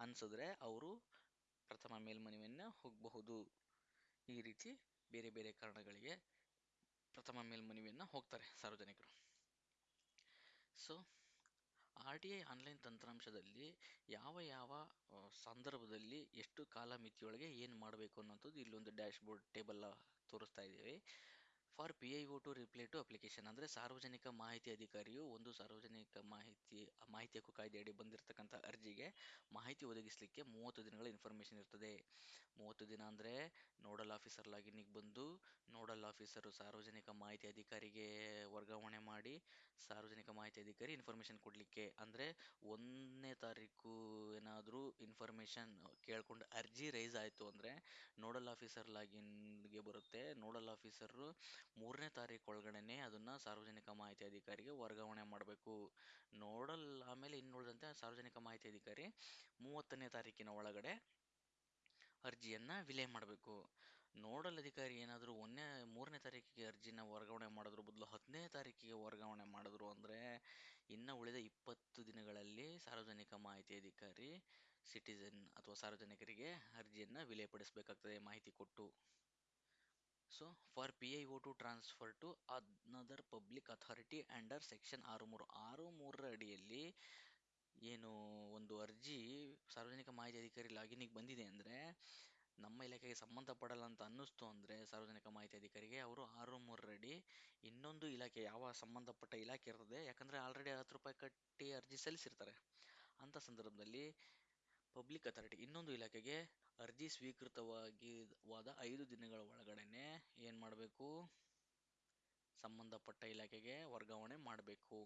[SPEAKER 1] ಅನಿಸಿದ್ರೆ ಅವರು ಪ್ರಥಮ ಮೇಲ್ಮನವಿಯನ್ನು ಹೋಗಬಹುದು. ಈ ರೀತಿ ಬೇರೆ ಬೇರೆ ಕಾರಣಗಳಿಗೆ ಪ್ರಥಮ ಮೇಲ್ಮನವಿಯನ್ನು ಹೋಗ್ತಾರೆ ಸಾರ್ವಜನಿಕರು. So R T I online ತಂತ್ರಾಂಶದಲ್ಲಿ ಯಾವ ಯಾವ ಸಂದರ್ಭದಲ್ಲಿ ಎಷ್ಟು ಕಾಲಮಿತಿಯೊಳಗೆ ಏನು ಮಾಡಬೇಕು ಅನ್ನೋಂಥದ್ದು ಇಲ್ಲೊಂದು ಡ್ಯಾಶ್ ಬೋರ್ಡ್ ಟೇಬಲ್ ತೋರಿಸ್ತಾ ಇದ್ದೀವಿ. For P I O to reply to application ಅಂದರೆ ಸಾರ್ವಜನಿಕ ಮಾಹಿತಿ ಅಧಿಕಾರಿಯು ಒಂದು ಸಾರ್ವಜನಿಕ ಮಾಹಿತಿ ಮಾಹಿತಿ ಹಕ್ಕು ಕಾಯ್ದೆಯಡಿ ಬಂದಿರತಕ್ಕಂಥ ಅರ್ಜಿಗೆ ಮಾಹಿತಿ ಒದಗಿಸಲಿಕ್ಕೆ ಮೂವತ್ತು ದಿನಗಳ ಇನ್ಫಾರ್ಮೇಷನ್ ಇರ್ತದೆ. ಮೂವತ್ತು ದಿನ ಅಂದರೆ ನೋಡಲ್ ಆಫೀಸರ್ ಲಾಗಿನ್ನಿಗೆ ಬಂದು ನೋಡಲ್ ಆಫೀಸರು ಸಾರ್ವಜನಿಕ ಮಾಹಿತಿ ಅಧಿಕಾರಿಗೆ ವರ್ಗಾವಣೆ ಮಾಡಿ ಸಾರ್ವಜನಿಕ ಮಾಹಿತಿ ಅಧಿಕಾರಿ ಇನ್ಫಾರ್ಮೇಷನ್ ಕೊಡಲಿಕ್ಕೆ. ಅಂದರೆ ಒಂದನೇ ತಾರೀಕು ಏನಾದರೂ ಇನ್ಫಾರ್ಮೇಷನ್ ಕೇಳ್ಕೊಂಡು ಅರ್ಜಿ ರೈಸ್ ಆಯಿತು ಅಂದರೆ ನೋಡಲ್ ಆಫೀಸರ್ ಲಾಗಿನ್ಗೆ ಬರುತ್ತೆ. ನೋಡಲ್ ಆಫೀಸರು ಮೂರನೇ ತಾರೀಕು ಒಳಗಡೆನೆ ಅದನ್ನು ಸಾರ್ವಜನಿಕ ಮಾಹಿತಿ ಅಧಿಕಾರಿಗೆ ವರ್ಗಾವಣೆ ಮಾಡಬೇಕು. ನೋಡಲ್ ಆಮೇಲೆ ಇನ್ನುಳಿದಂತೆ ಸಾರ್ವಜನಿಕ ಮಾಹಿತಿ ಅಧಿಕಾರಿ ಮೂವತ್ತನೇ ತಾರೀಕಿನ ಒಳಗಡೆ ಅರ್ಜಿಯನ್ನು ವಿಲೆ ಮಾಡಬೇಕು. ನೋಡಲ್ ಅಧಿಕಾರಿ ಏನಾದರೂ ಒಂದನೇ, ಮೂರನೇ ತಾರೀಕಿಗೆ ಅರ್ಜಿನ ವರ್ಗಾವಣೆ ಮಾಡೋದ್ರ, ಬದಲು ಹತ್ತನೇ ತಾರೀಕಿಗೆ ವರ್ಗಾವಣೆ ಮಾಡಿದ್ರು ಅಂದರೆ ಇನ್ನು ಉಳಿದ ಇಪ್ಪತ್ತು ದಿನಗಳಲ್ಲಿ ಸಾರ್ವಜನಿಕ ಮಾಹಿತಿ ಅಧಿಕಾರಿ, ಸಿಟಿಜನ್ ಅಥವಾ ಸಾರ್ವಜನಿಕರಿಗೆ ಅರ್ಜಿಯನ್ನು ವಿಲೇಪಡಿಸಬೇಕಾಗ್ತದೆ ಮಾಹಿತಿ ಕೊಟ್ಟು. So for P I O to transfer to another public authority under section ಆರು ಮೂರು ಆರು ಮೂರರ ಅಡಿಯಲ್ಲಿ ಏನು ಒಂದು ಅರ್ಜಿ ಸಾರ್ವಜನಿಕ ಮಾಹಿತಿ ಅಧಿಕಾರಿ ಲಾಗಿನಿಗೆ ಬಂದಿದೆ ಅಂದರೆ ನಮ್ಮ ಇಲಾಖೆಗೆ ಸಂಬಂಧಪಡಲ್ಲ ಅಂತ ಅನ್ನಿಸ್ತು ಅಂದರೆ ಸಾರ್ವಜನಿಕ ಮಾಹಿತಿ ಅಧಿಕಾರಿಗೆ ಅವರು ಆರು ಮೂರರಡಿ ಇನ್ನೊಂದು ಇಲಾಖೆ, ಯಾವ ಸಂಬಂಧಪಟ್ಟ ಇಲಾಖೆ ಇರ್ತದೆ, ಯಾಕಂದರೆ ಆಲ್ರೆಡಿ ಹತ್ತು ರೂಪಾಯಿ ಕಟ್ಟಿ ಅರ್ಜಿ ಸಲ್ಲಿಸಿರ್ತಾರೆ. ಅಂಥ ಸಂದರ್ಭದಲ್ಲಿ ಪಬ್ಲಿಕ್ ಅಥಾರಿಟಿ ಇನ್ನೊಂದು ಇಲಾಖೆಗೆ ಅರ್ಜಿ ಸ್ವೀಕೃತವಾಗಿವಾದ ಐದು ದಿನಗಳ ಒಳಗಡೆನೆ ಏನು ಮಾಡಬೇಕು? ಸಂಬಂಧಪಟ್ಟ ಇಲಾಖೆಗೆ ವರ್ಗಾವಣೆ ಮಾಡಬೇಕು.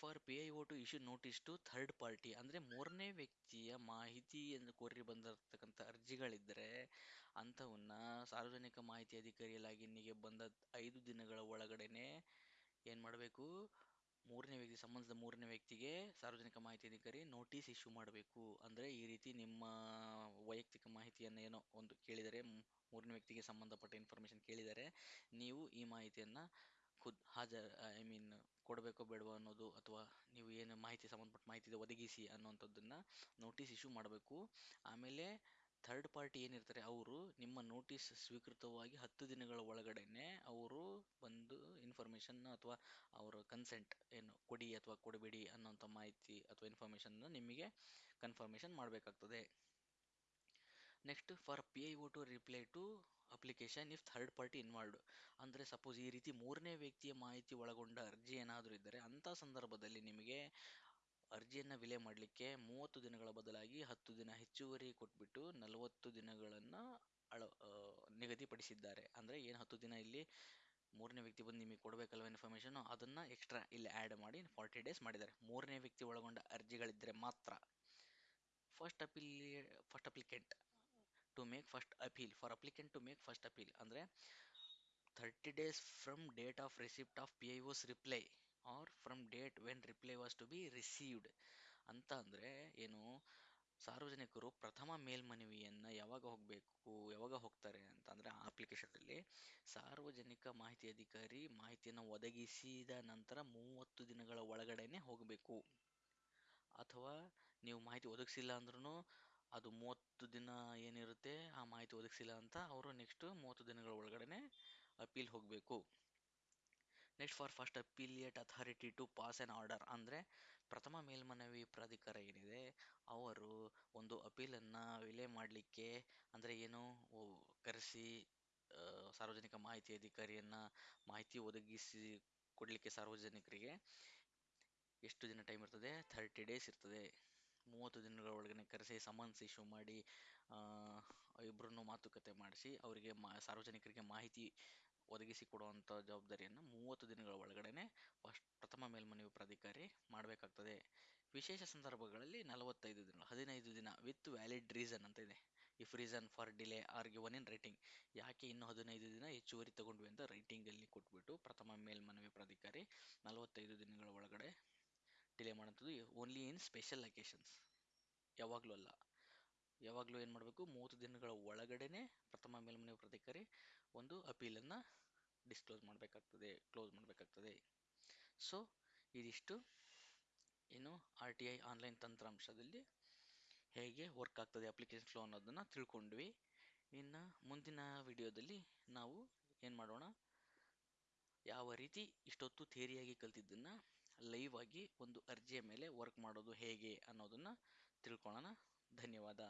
[SPEAKER 1] For P I O to issue notice to third party, ಅಂದರೆ ಮೂರನೇ ವ್ಯಕ್ತಿಯ ಮಾಹಿತಿ ಎಂದು ಕೋರಿ ಬಂದಿರತಕ್ಕಂಥ ಅರ್ಜಿಗಳಿದ್ದರೆ ಅಂಥವನ್ನ ಸಾರ್ವಜನಿಕ ಮಾಹಿತಿ ಅಧಿಕಾರಿ ಲಾಗಿನ್ನಿಗೆ ಬಂದ ಐದು ದಿನಗಳ ಒಳಗಡೆನೆ ಏನು ಮಾಡಬೇಕು? ಮೂರನೇ ವ್ಯಕ್ತಿ ಸಂಬಂಧಿಸಿದ ಮೂರನೇ ವ್ಯಕ್ತಿಗೆ ಸಾರ್ವಜನಿಕ ಮಾಹಿತಿ ಅಧಿಕಾರಿ ನೋಟಿಸ್ ಇಶ್ಯೂ ಮಾಡಬೇಕು. ಅಂದರೆ ಈ ರೀತಿ ನಿಮ್ಮ ವೈಯಕ್ತಿಕ ಮಾಹಿತಿಯನ್ನು ಏನೋ ಒಂದು ಕೇಳಿದರೆ ಮೂರನೇ ವ್ಯಕ್ತಿಗೆ ಸಂಬಂಧಪಟ್ಟ ಇನ್ಫಾರ್ಮೇಷನ್ ಕೇಳಿದರೆ, ನೀವು ಈ ಮಾಹಿತಿಯನ್ನು ಖುದ್, ಹಾಜರ್ ಐ ಮೀನ್ ಕೊಡಬೇಕೋ ಬೇಡವೋ ಅನ್ನೋದು ಅಥವಾ ನೀವು ಏನು ಮಾಹಿತಿ ಸಂಬಂಧಪಟ್ಟ ಮಾಹಿತಿ ಒದಗಿಸಿ ಅನ್ನುವಂಥದ್ದನ್ನು ನೋಟಿಸ್ ಇಶ್ಯೂ ಮಾಡಬೇಕು. ಆಮೇಲೆ ಥರ್ಡ್ ಪಾರ್ಟಿ ಏನಿರ್ತಾರೆ, ಅವರು ನಿಮ್ಮ ನೋಟಿಸ್ ಸ್ವೀಕೃತವಾಗಿ ಹತ್ತು ದಿನಗಳ ಒಳಗಡೆನೆ ಅವರು ಬಂದು ಇನ್ಫಾರ್ಮೇಷನ್ ಅಥವಾ ಅವರ ಕನ್ಸೆಂಟ್ ಏನು ಕೊಡಿ ಅಥವಾ ಕೊಡಬೇಡಿ ಅನ್ನೋಂಥ ಮಾಹಿತಿ ಅಥವಾ ಇನ್ಫಾರ್ಮೇಷನ್ನ ನಿಮಗೆ ಕನ್ಫರ್ಮೇಷನ್ ಮಾಡಬೇಕಾಗ್ತದೆ. Next for P I O to reply to application if third party involved ಅಂದರೆ ಸಪೋಸ್ ಈ ರೀತಿ ಮೂರನೇ ವ್ಯಕ್ತಿಯ ಮಾಹಿತಿ ಒಳಗೊಂಡ ಅರ್ಜಿ ಏನಾದರೂ ಇದ್ದರೆ ಅಂಥ ಸಂದರ್ಭದಲ್ಲಿ ನಿಮಗೆ ಅರ್ಜಿಯನ್ನು ವಿಲೆ ಮಾಡಲಿಕ್ಕೆ ಮೂವತ್ತು ದಿನಗಳ ಬದಲಾಗಿ ಹತ್ತು ದಿನ ಹೆಚ್ಚುವರಿ ಕೊಟ್ಬಿಟ್ಟು ನಲವತ್ತು ದಿನಗಳನ್ನು ಅಳ ನಿಗದಿಪಡಿಸಿದ್ದಾರೆ. ಅಂದರೆ ಏನು ಹತ್ತು ದಿನ ಇಲ್ಲಿ ಮೂರನೇ ವ್ಯಕ್ತಿ ಬಂದು ನಿಮಗೆ ಕೊಡಬೇಕಲ್ವ ಇನ್ಫಾರ್ಮೇಷನ್ ಅದನ್ನು ಎಕ್ಸ್ಟ್ರಾ ಇಲ್ಲಿ ಆ್ಯಡ್ ಮಾಡಿ ಫಾರ್ಟಿ ಡೇಸ್ ಮಾಡಿದ್ದಾರೆ. ಮೂರನೇ ವ್ಯಕ್ತಿ ಒಳಗೊಂಡ ಅರ್ಜಿಗಳಿದ್ದರೆ ಮಾತ್ರ first appeal first applicant to make first appeal for applicant to make first appeal ಅಂದರೆ thirty days from date of receipt of P I O's reply are from date when reply was to be received ಅಂತ ಅಂದರೆ ಏನು? ಸಾರ್ವಜನಿಕರು ಪ್ರಥಮ ಮೇಲ್ಮನವಿಯನ್ನು ಯಾವಾಗ ಹೋಗಬೇಕು, ಯಾವಾಗ ಹೋಗ್ತಾರೆ ಅಂತ ಅಂದರೆ ಆ ಅಪ್ಲಿಕೇಶನಲ್ಲಿ ಸಾರ್ವಜನಿಕ ಮಾಹಿತಿ ಅಧಿಕಾರಿ ಮಾಹಿತಿಯನ್ನು ಒದಗಿಸಿದ ನಂತರ ಮೂವತ್ತು ದಿನಗಳ ಒಳಗಡೆನೆ ಹೋಗಬೇಕು. ಅಥವಾ ನೀವು ಮಾಹಿತಿ ಒದಗಿಸಿಲ್ಲ ಅಂದ್ರೂ ಅದು ಮೂವತ್ತು ದಿನ ಏನಿರುತ್ತೆ, ಆ ಮಾಹಿತಿ ಒದಗಿಸಿಲ್ಲ ಅಂತ ಅವರು ನೆಕ್ಸ್ಟ್ ಮೂವತ್ತು ದಿನಗಳ ಒಳಗಡೆನೆ ಅಪೀಲ್ ಹೋಗಬೇಕು. Next for first appellate authority to pass an order ಅಂದರೆ ಪ್ರಥಮ ಮೇಲ್ಮನವಿ ಪ್ರಾಧಿಕಾರ ಏನಿದೆ, ಅವರು ಒಂದು ಅಪೀಲನ್ನು ವಿಲೇ ಮಾಡಲಿಕ್ಕೆ ಅಂದರೆ ಏನು ಕರೆಸಿ ಸಾರ್ವಜನಿಕ ಮಾಹಿತಿ ಅಧಿಕಾರಿಯನ್ನು ಮಾಹಿತಿ ಒದಗಿಸಿ ಕೊಡಲಿಕ್ಕೆ ಸಾರ್ವಜನಿಕರಿಗೆ ಎಷ್ಟು ದಿನ ಟೈಮ್ ಇರ್ತದೆ? ಥರ್ಟಿ ಡೇಸ್ ಇರ್ತದೆ. ಮೂವತ್ತು ದಿನಗಳ ಒಳಗಡೆ ಕರೆಸಿ ಸಮನ್ಸ್ ಇಶ್ಯೂ ಮಾಡಿ ಇಬ್ಬರನ್ನು ಮಾತುಕತೆ ಮಾಡಿಸಿ ಅವರಿಗೆ ಮಾ, ಸಾರ್ವಜನಿಕರಿಗೆ ಮಾಹಿತಿ ಒದಗಿಸಿ ಕೊಡುವಂಥ ಜವಾಬ್ದಾರಿಯನ್ನು ಮೂವತ್ತು ದಿನಗಳ ಒಳಗಡೆನೆ ಫಸ್ಟ್ ಪ್ರಥಮ ಮೇಲ್ಮನವಿ ಪ್ರಾಧಿಕಾರಿ ಮಾಡಬೇಕಾಗ್ತದೆ. ವಿಶೇಷ ಸಂದರ್ಭಗಳಲ್ಲಿ ನಲವತ್ತೈದು ದಿನ, ಹದಿನೈದು ದಿನ ವಿತ್ ವ್ಯಾಲಿಡ್ ರೀಸನ್ ಅಂತ ಇದೆ. If reason for delay are given in writing ಯಾಕೆ ಇನ್ನು ಹದಿನೈದು ದಿನ ಹೆಚ್ಚುವರಿ ತಗೊಂಡ್ವಿ ಅಂತ ರೈಟಿಂಗಲ್ಲಿ ಕೊಟ್ಬಿಟ್ಟು ಪ್ರಥಮ ಮೇಲ್ಮನವಿ ಪ್ರಾಧಿಕಾರಿ ನಲವತ್ತೈದು ದಿನಗಳ ಒಳಗಡೆ ಡಿಲೇ ಮಾಡೋಂಥದ್ದು ಓನ್ಲಿ ಇನ್ ಸ್ಪೆಷಲ್ ಅಕೇಶನ್ಸ್ ಯಾವಾಗಲೂ ಅಲ್ಲ. ಯಾವಾಗಲೂ ಏನು ಮಾಡಬೇಕು? ಮೂವತ್ತು ದಿನಗಳ ಒಳಗಡೆನೆ ಪ್ರಥಮ ಮೇಲ್ಮನವಿ ಪ್ರಾಧಿಕಾರಿ ಒಂದು ಅಪೀಲನ್ನು ಡಿಸ್ಕ್ಲೋಸ್ ಮಾಡಬೇಕಾಗ್ತದೆ ಕ್ಲೋಸ್ ಮಾಡಬೇಕಾಗ್ತದೆ. ಸೊ ಇದಿಷ್ಟು. ಏನು ಆರ್ ಟಿ ಐ ಆನ್ಲೈನ್ ತಂತ್ರಾಂಶದಲ್ಲಿ ಹೇಗೆ ವರ್ಕ್ ಆಗ್ತದೆ ಅಪ್ಲಿಕೇಶನ್ ಫ್ಲೋ ಅನ್ನೋದನ್ನು ತಿಳ್ಕೊಂಡ್ವಿ. ಇನ್ನು ಮುಂದಿನ ವಿಡಿಯೋದಲ್ಲಿ ನಾವು ಏನು ಮಾಡೋಣ? ಯಾವ ರೀತಿ ಇಷ್ಟೊತ್ತು ಥೇರಿಯಾಗಿ ಕಲ್ತಿದ್ದನ್ನು ಲೈವ್ ಆಗಿ ಒಂದು ಅರ್ಜಿಯ ಮೇಲೆ ವರ್ಕ್ ಮಾಡೋದು ಹೇಗೆ ಅನ್ನೋದನ್ನು ತಿಳ್ಕೊಳ್ಳೋಣ ಧನ್ಯವಾದ.